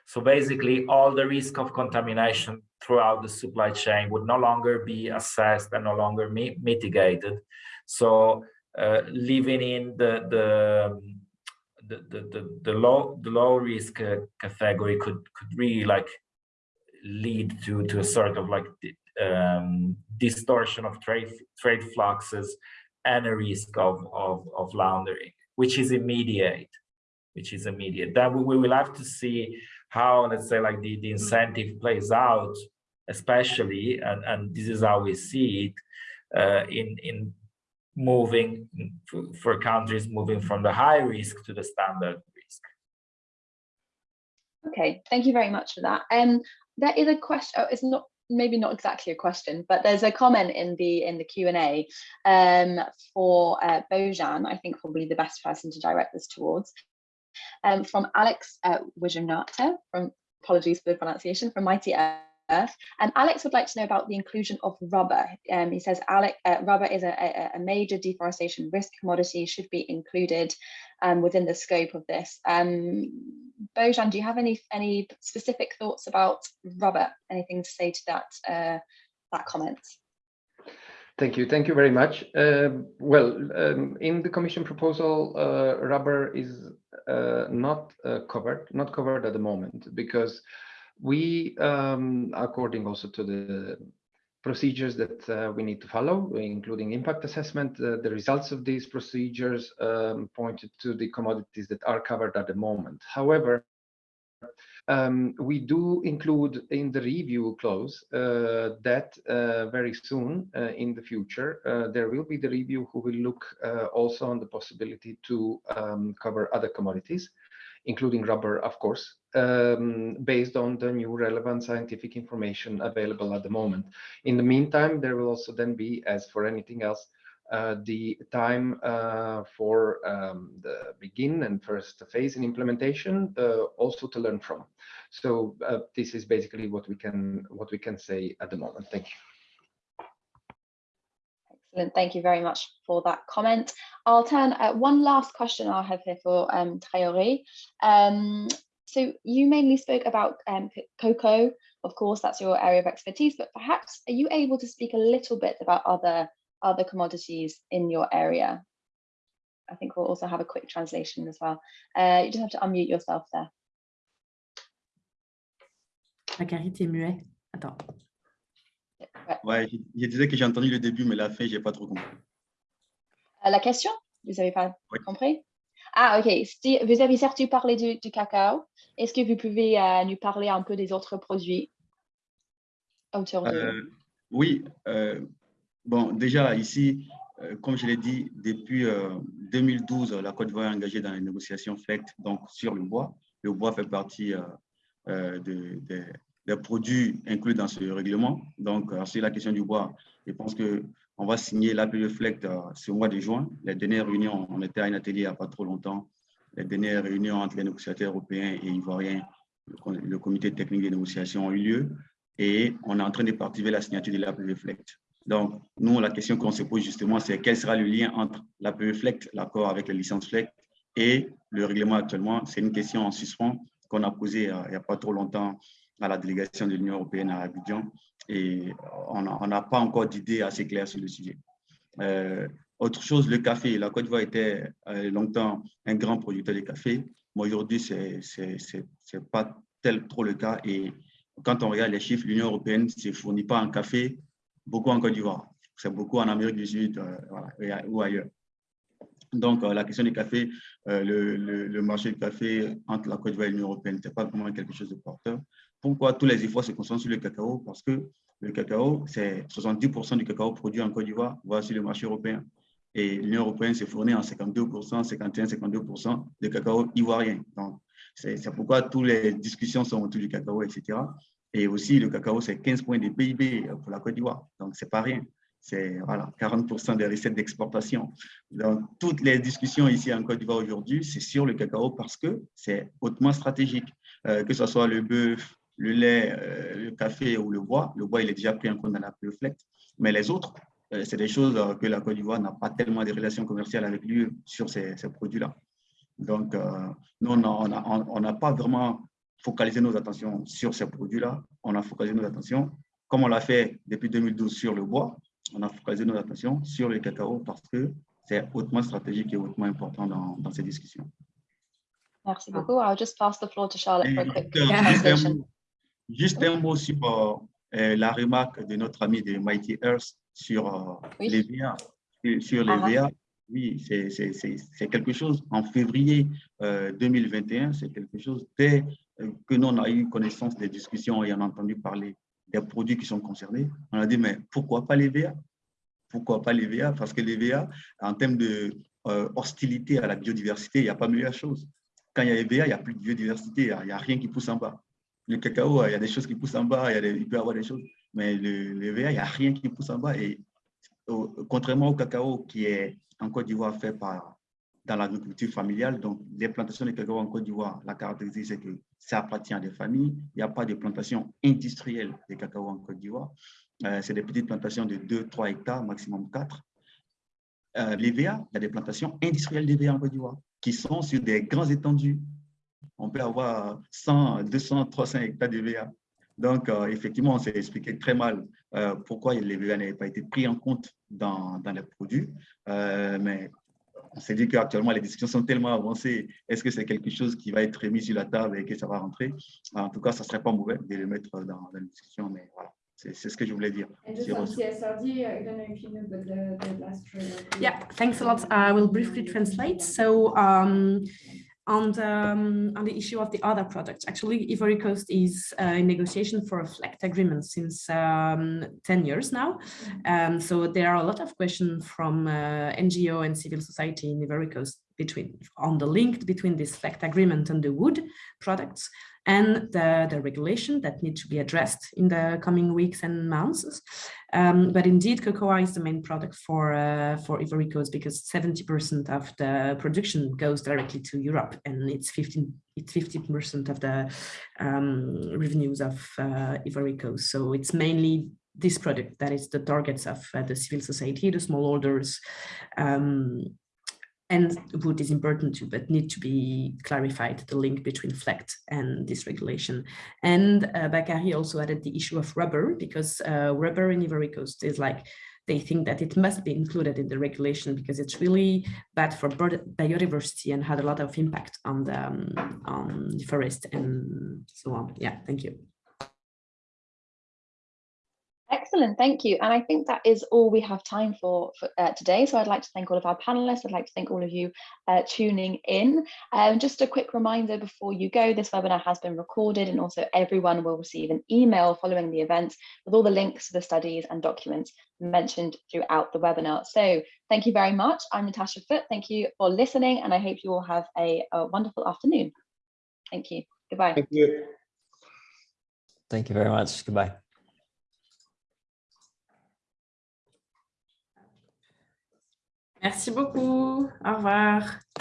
So basically all the risk of contamination throughout the supply chain would no longer be assessed and no longer mi mitigated. So uh, living in the, the, the, the, the, low, the low risk uh, category could, could really like lead to, to a sort of like um, distortion of trade, trade fluxes and a risk of, of, of laundering, which is immediate, which is immediate. Then we, we will have to see how, let's say, like the, the incentive plays out, especially, and, and this is how we see it, uh, in, in moving for countries moving from the high risk to the standard risk. Okay, thank you very much for that. Um, there is a question, oh, it's not maybe not exactly a question, but there's a comment in the in the Q&A um, for uh, Bojan, I think probably the best person to direct this towards, um, from Alex uh, from apologies for the pronunciation, from Mighty Earth. And Alex would like to know about the inclusion of rubber. Um, he says uh, rubber is a, a, a, major deforestation risk commodity, should be included um, within the scope of this. Um, Bojan, do you have any any specific thoughts about rubber? Anything to say to that uh, that comment? Thank you. Thank you very much. Uh, well, um, in the Commission proposal, uh, rubber is uh, not uh, covered, not covered at the moment, because we, um, according also to the procedures that uh, we need to follow, including impact assessment. Uh, the results of these procedures um, pointed to the commodities that are covered at the moment. However, um, we do include in the review clause uh, that uh, very soon uh, in the future, uh, there will be the review who will look also on the possibility to um, cover other commodities including rubber, of course, um, based on the new relevant scientific information available at the moment. In the meantime, there will also then be, as for anything else, uh, the time uh, for um, the begin and first phase in implementation uh, also to learn from. So uh, this is basically what we can what we can say at the moment. Thank you. Excellent. Thank you very much for that comment. I'll turn uh, one last question I'll have here for um. Um, so you mainly spoke about um, cocoa, of course, that's your area of expertise, but perhaps are you able to speak a little bit about other other commodities in your area? I think we'll also have a quick translation as well. Uh, you just have to unmute yourself there. Bakary, t'es muet. Attends. Ouais, je disais que j'ai entendu le début, mais la fin, je n'ai pas trop compris. Euh, la question Vous n'avez pas oui. compris Ah, ok. Vous avez certes parlé du, du cacao. Est-ce que vous pouvez euh, nous parler un peu des autres produits autour de... Euh, oui. Euh, bon, déjà, ici, comme je l'ai dit, depuis 2012, la Côte d'Ivoire est engagée dans les négociations FLECT donc, sur le bois. Le bois fait partie de, de des produits inclus dans ce règlement. Donc, c'est la question du bois. Je pense qu'on va signer l'APE FLECT euh, ce mois de juin. Les dernières réunions, on était à un atelier il n'y a pas trop longtemps. Les dernières réunions entre les négociateurs européens et ivoiriens, le comité technique des négociations ont eu lieu et on est en train de participer la signature de l'APE FLECT. Donc, nous, la question qu'on se pose justement, c'est quel sera le lien entre l'APE FLECT, l'accord avec les licences FLECT, et le règlement actuellement? C'est une question en suspens qu'on a posée euh, il n'y a pas trop longtemps à la délégation de l'Union européenne à Abidjan et on n'a pas encore d'idée assez claire sur le sujet. Euh, autre chose, le café. La Côte d'Ivoire était euh, longtemps un grand producteur de café, mais aujourd'hui, ce n'est pas tel trop le cas. Et quand on regarde les chiffres, l'Union européenne ne fournit pas en café, beaucoup en Côte d'Ivoire. C'est beaucoup en Amérique du Sud euh, ou ailleurs. Donc, la question du café, le, le, marché du café entre la Côte d'Ivoire et l'Union européenne n'était pas vraiment quelque chose de porteur. Pourquoi tous les efforts se concentrent sur le cacao? Parce que le cacao, c'est 70% du cacao produit en Côte d'Ivoire, voire sur le marché européen. Et l'Union européenne se fournit en 52%, 51-52% de cacao ivoirien. Donc, c'est pourquoi toutes les discussions sont autour du cacao, etc. Et aussi, le cacao, c'est 15 points de PIB pour la Côte d'Ivoire. Donc, c'est pas rien. C'est voilà, 40% des recettes d'exportation. Donc, toutes les discussions ici en Côte d'Ivoire aujourd'hui, c'est sur le cacao parce que c'est hautement stratégique. Euh, que ce soit le bœuf, le lait, euh, le café ou le bois. Le bois, il est déjà pris en compte dans la reflect. Mais les autres, euh, c'est des choses que la Côte d'Ivoire n'a pas tellement de relations commerciales avec lui sur ces, produits-là. Donc, nous, on n'a pas vraiment focalisé nos attentions sur ces produits-là. On a focalisé nos attentions, comme on l'a fait depuis 2012 sur le bois, on a focalisé nos attentions sur le cacao parce que c'est hautement stratégique et hautement important dans, dans ces discussions. Merci beaucoup. I'll just pass the floor to Charlotte for a quick Juste un- translation. mot- Juste un mot sur euh, euh, la remarque de notre ami de Mighty Earth sur euh, Oui. les VA. Sur- les Ah ah. VA, oui, c'est- quelque chose. En février euh, 2021, c'est quelque chose. Dès que nous, on a eu connaissance des discussions et on a entendu parler des produits qui sont concernés, on a dit, mais pourquoi pas les VA Pourquoi pas les VA Parce que les VA, en termes de euh, hostilité à la biodiversité, il n'y a pas meilleure chose. Quand il y a les VA, il n'y a plus de biodiversité, il n'y a, rien qui pousse en bas. Le cacao, il y a des choses qui poussent en bas, il, y peut y avoir des choses, mais le, VA, il n'y a rien qui pousse en bas. Et contrairement au cacao qui est en Côte d'Ivoire fait par, dans l'agriculture familiale, donc les plantations de cacao en Côte d'Ivoire, la caractéristique, c'est que ça appartient à des familles. Il n'y a pas de plantation industrielle de cacao en Côte d'Ivoire. Euh, c'est des petites plantations de 2-3 hectares, maximum 4. Euh, les VA, il y a des plantations industrielles de VA en Côte d'Ivoire qui sont sur des grands étendues. On peut avoir 100, 200, 300 hectares de VA. Donc, euh, effectivement, on s'est expliqué très mal pourquoi les VA n'avaient pas été pris en compte dans, dans les produits. Mais on s'est dit qu'actuellement, les discussions sont tellement avancées. Est-ce que c'est quelque chose qui va être mis sur la table et que ça va rentrer? En tout cas, ça ne serait pas mauvais de le mettre dans, dans la discussion, mais voilà, c'est ce que je voulais dire. And just on CSRD, I don't know if you know, but the, the last trailer. Yeah, thanks a lot. I will briefly translate. So um, on the um, on the issue of the other products, actually, Ivory Coast is uh, in negotiation for a FLEGT agreement since um, 10 years now. Um, so there are a lot of questions from uh, NGO and civil society in Ivory Coast between on the link between this FLEGT agreement and the wood products and the, the regulation that need to be addressed in the coming weeks and months. Um, but indeed, cocoa is the main product for uh, for Coast because 70% of the production goes directly to Europe, and it's 15 it's 50% of the um, revenues of uh, Coast. So it's mainly this product that is the targets of uh, the civil society, the smallholders, um, and wood is important too, but need to be clarified, the link between FLEGT and this regulation. And uh, Bakary also added the issue of rubber, because uh, rubber in Ivory Coast is like, they think that it must be included in the regulation because it's really bad for biodiversity and had a lot of impact on the, um, on the forest and so on. Yeah, thank you. Excellent, thank you. And I think that is all we have time for, for uh, today. So I'd like to thank all of our panelists. I'd like to thank all of you uh, tuning in. Um, just a quick reminder before you go, this webinar has been recorded and also everyone will receive an email following the event with all the links to the studies and documents mentioned throughout the webinar. So thank you very much. I'm Natasha Foot. Thank you for listening and I hope you all have a, a wonderful afternoon. Thank you. Goodbye. Thank you. Thank you very much. Goodbye. Merci beaucoup. Au revoir.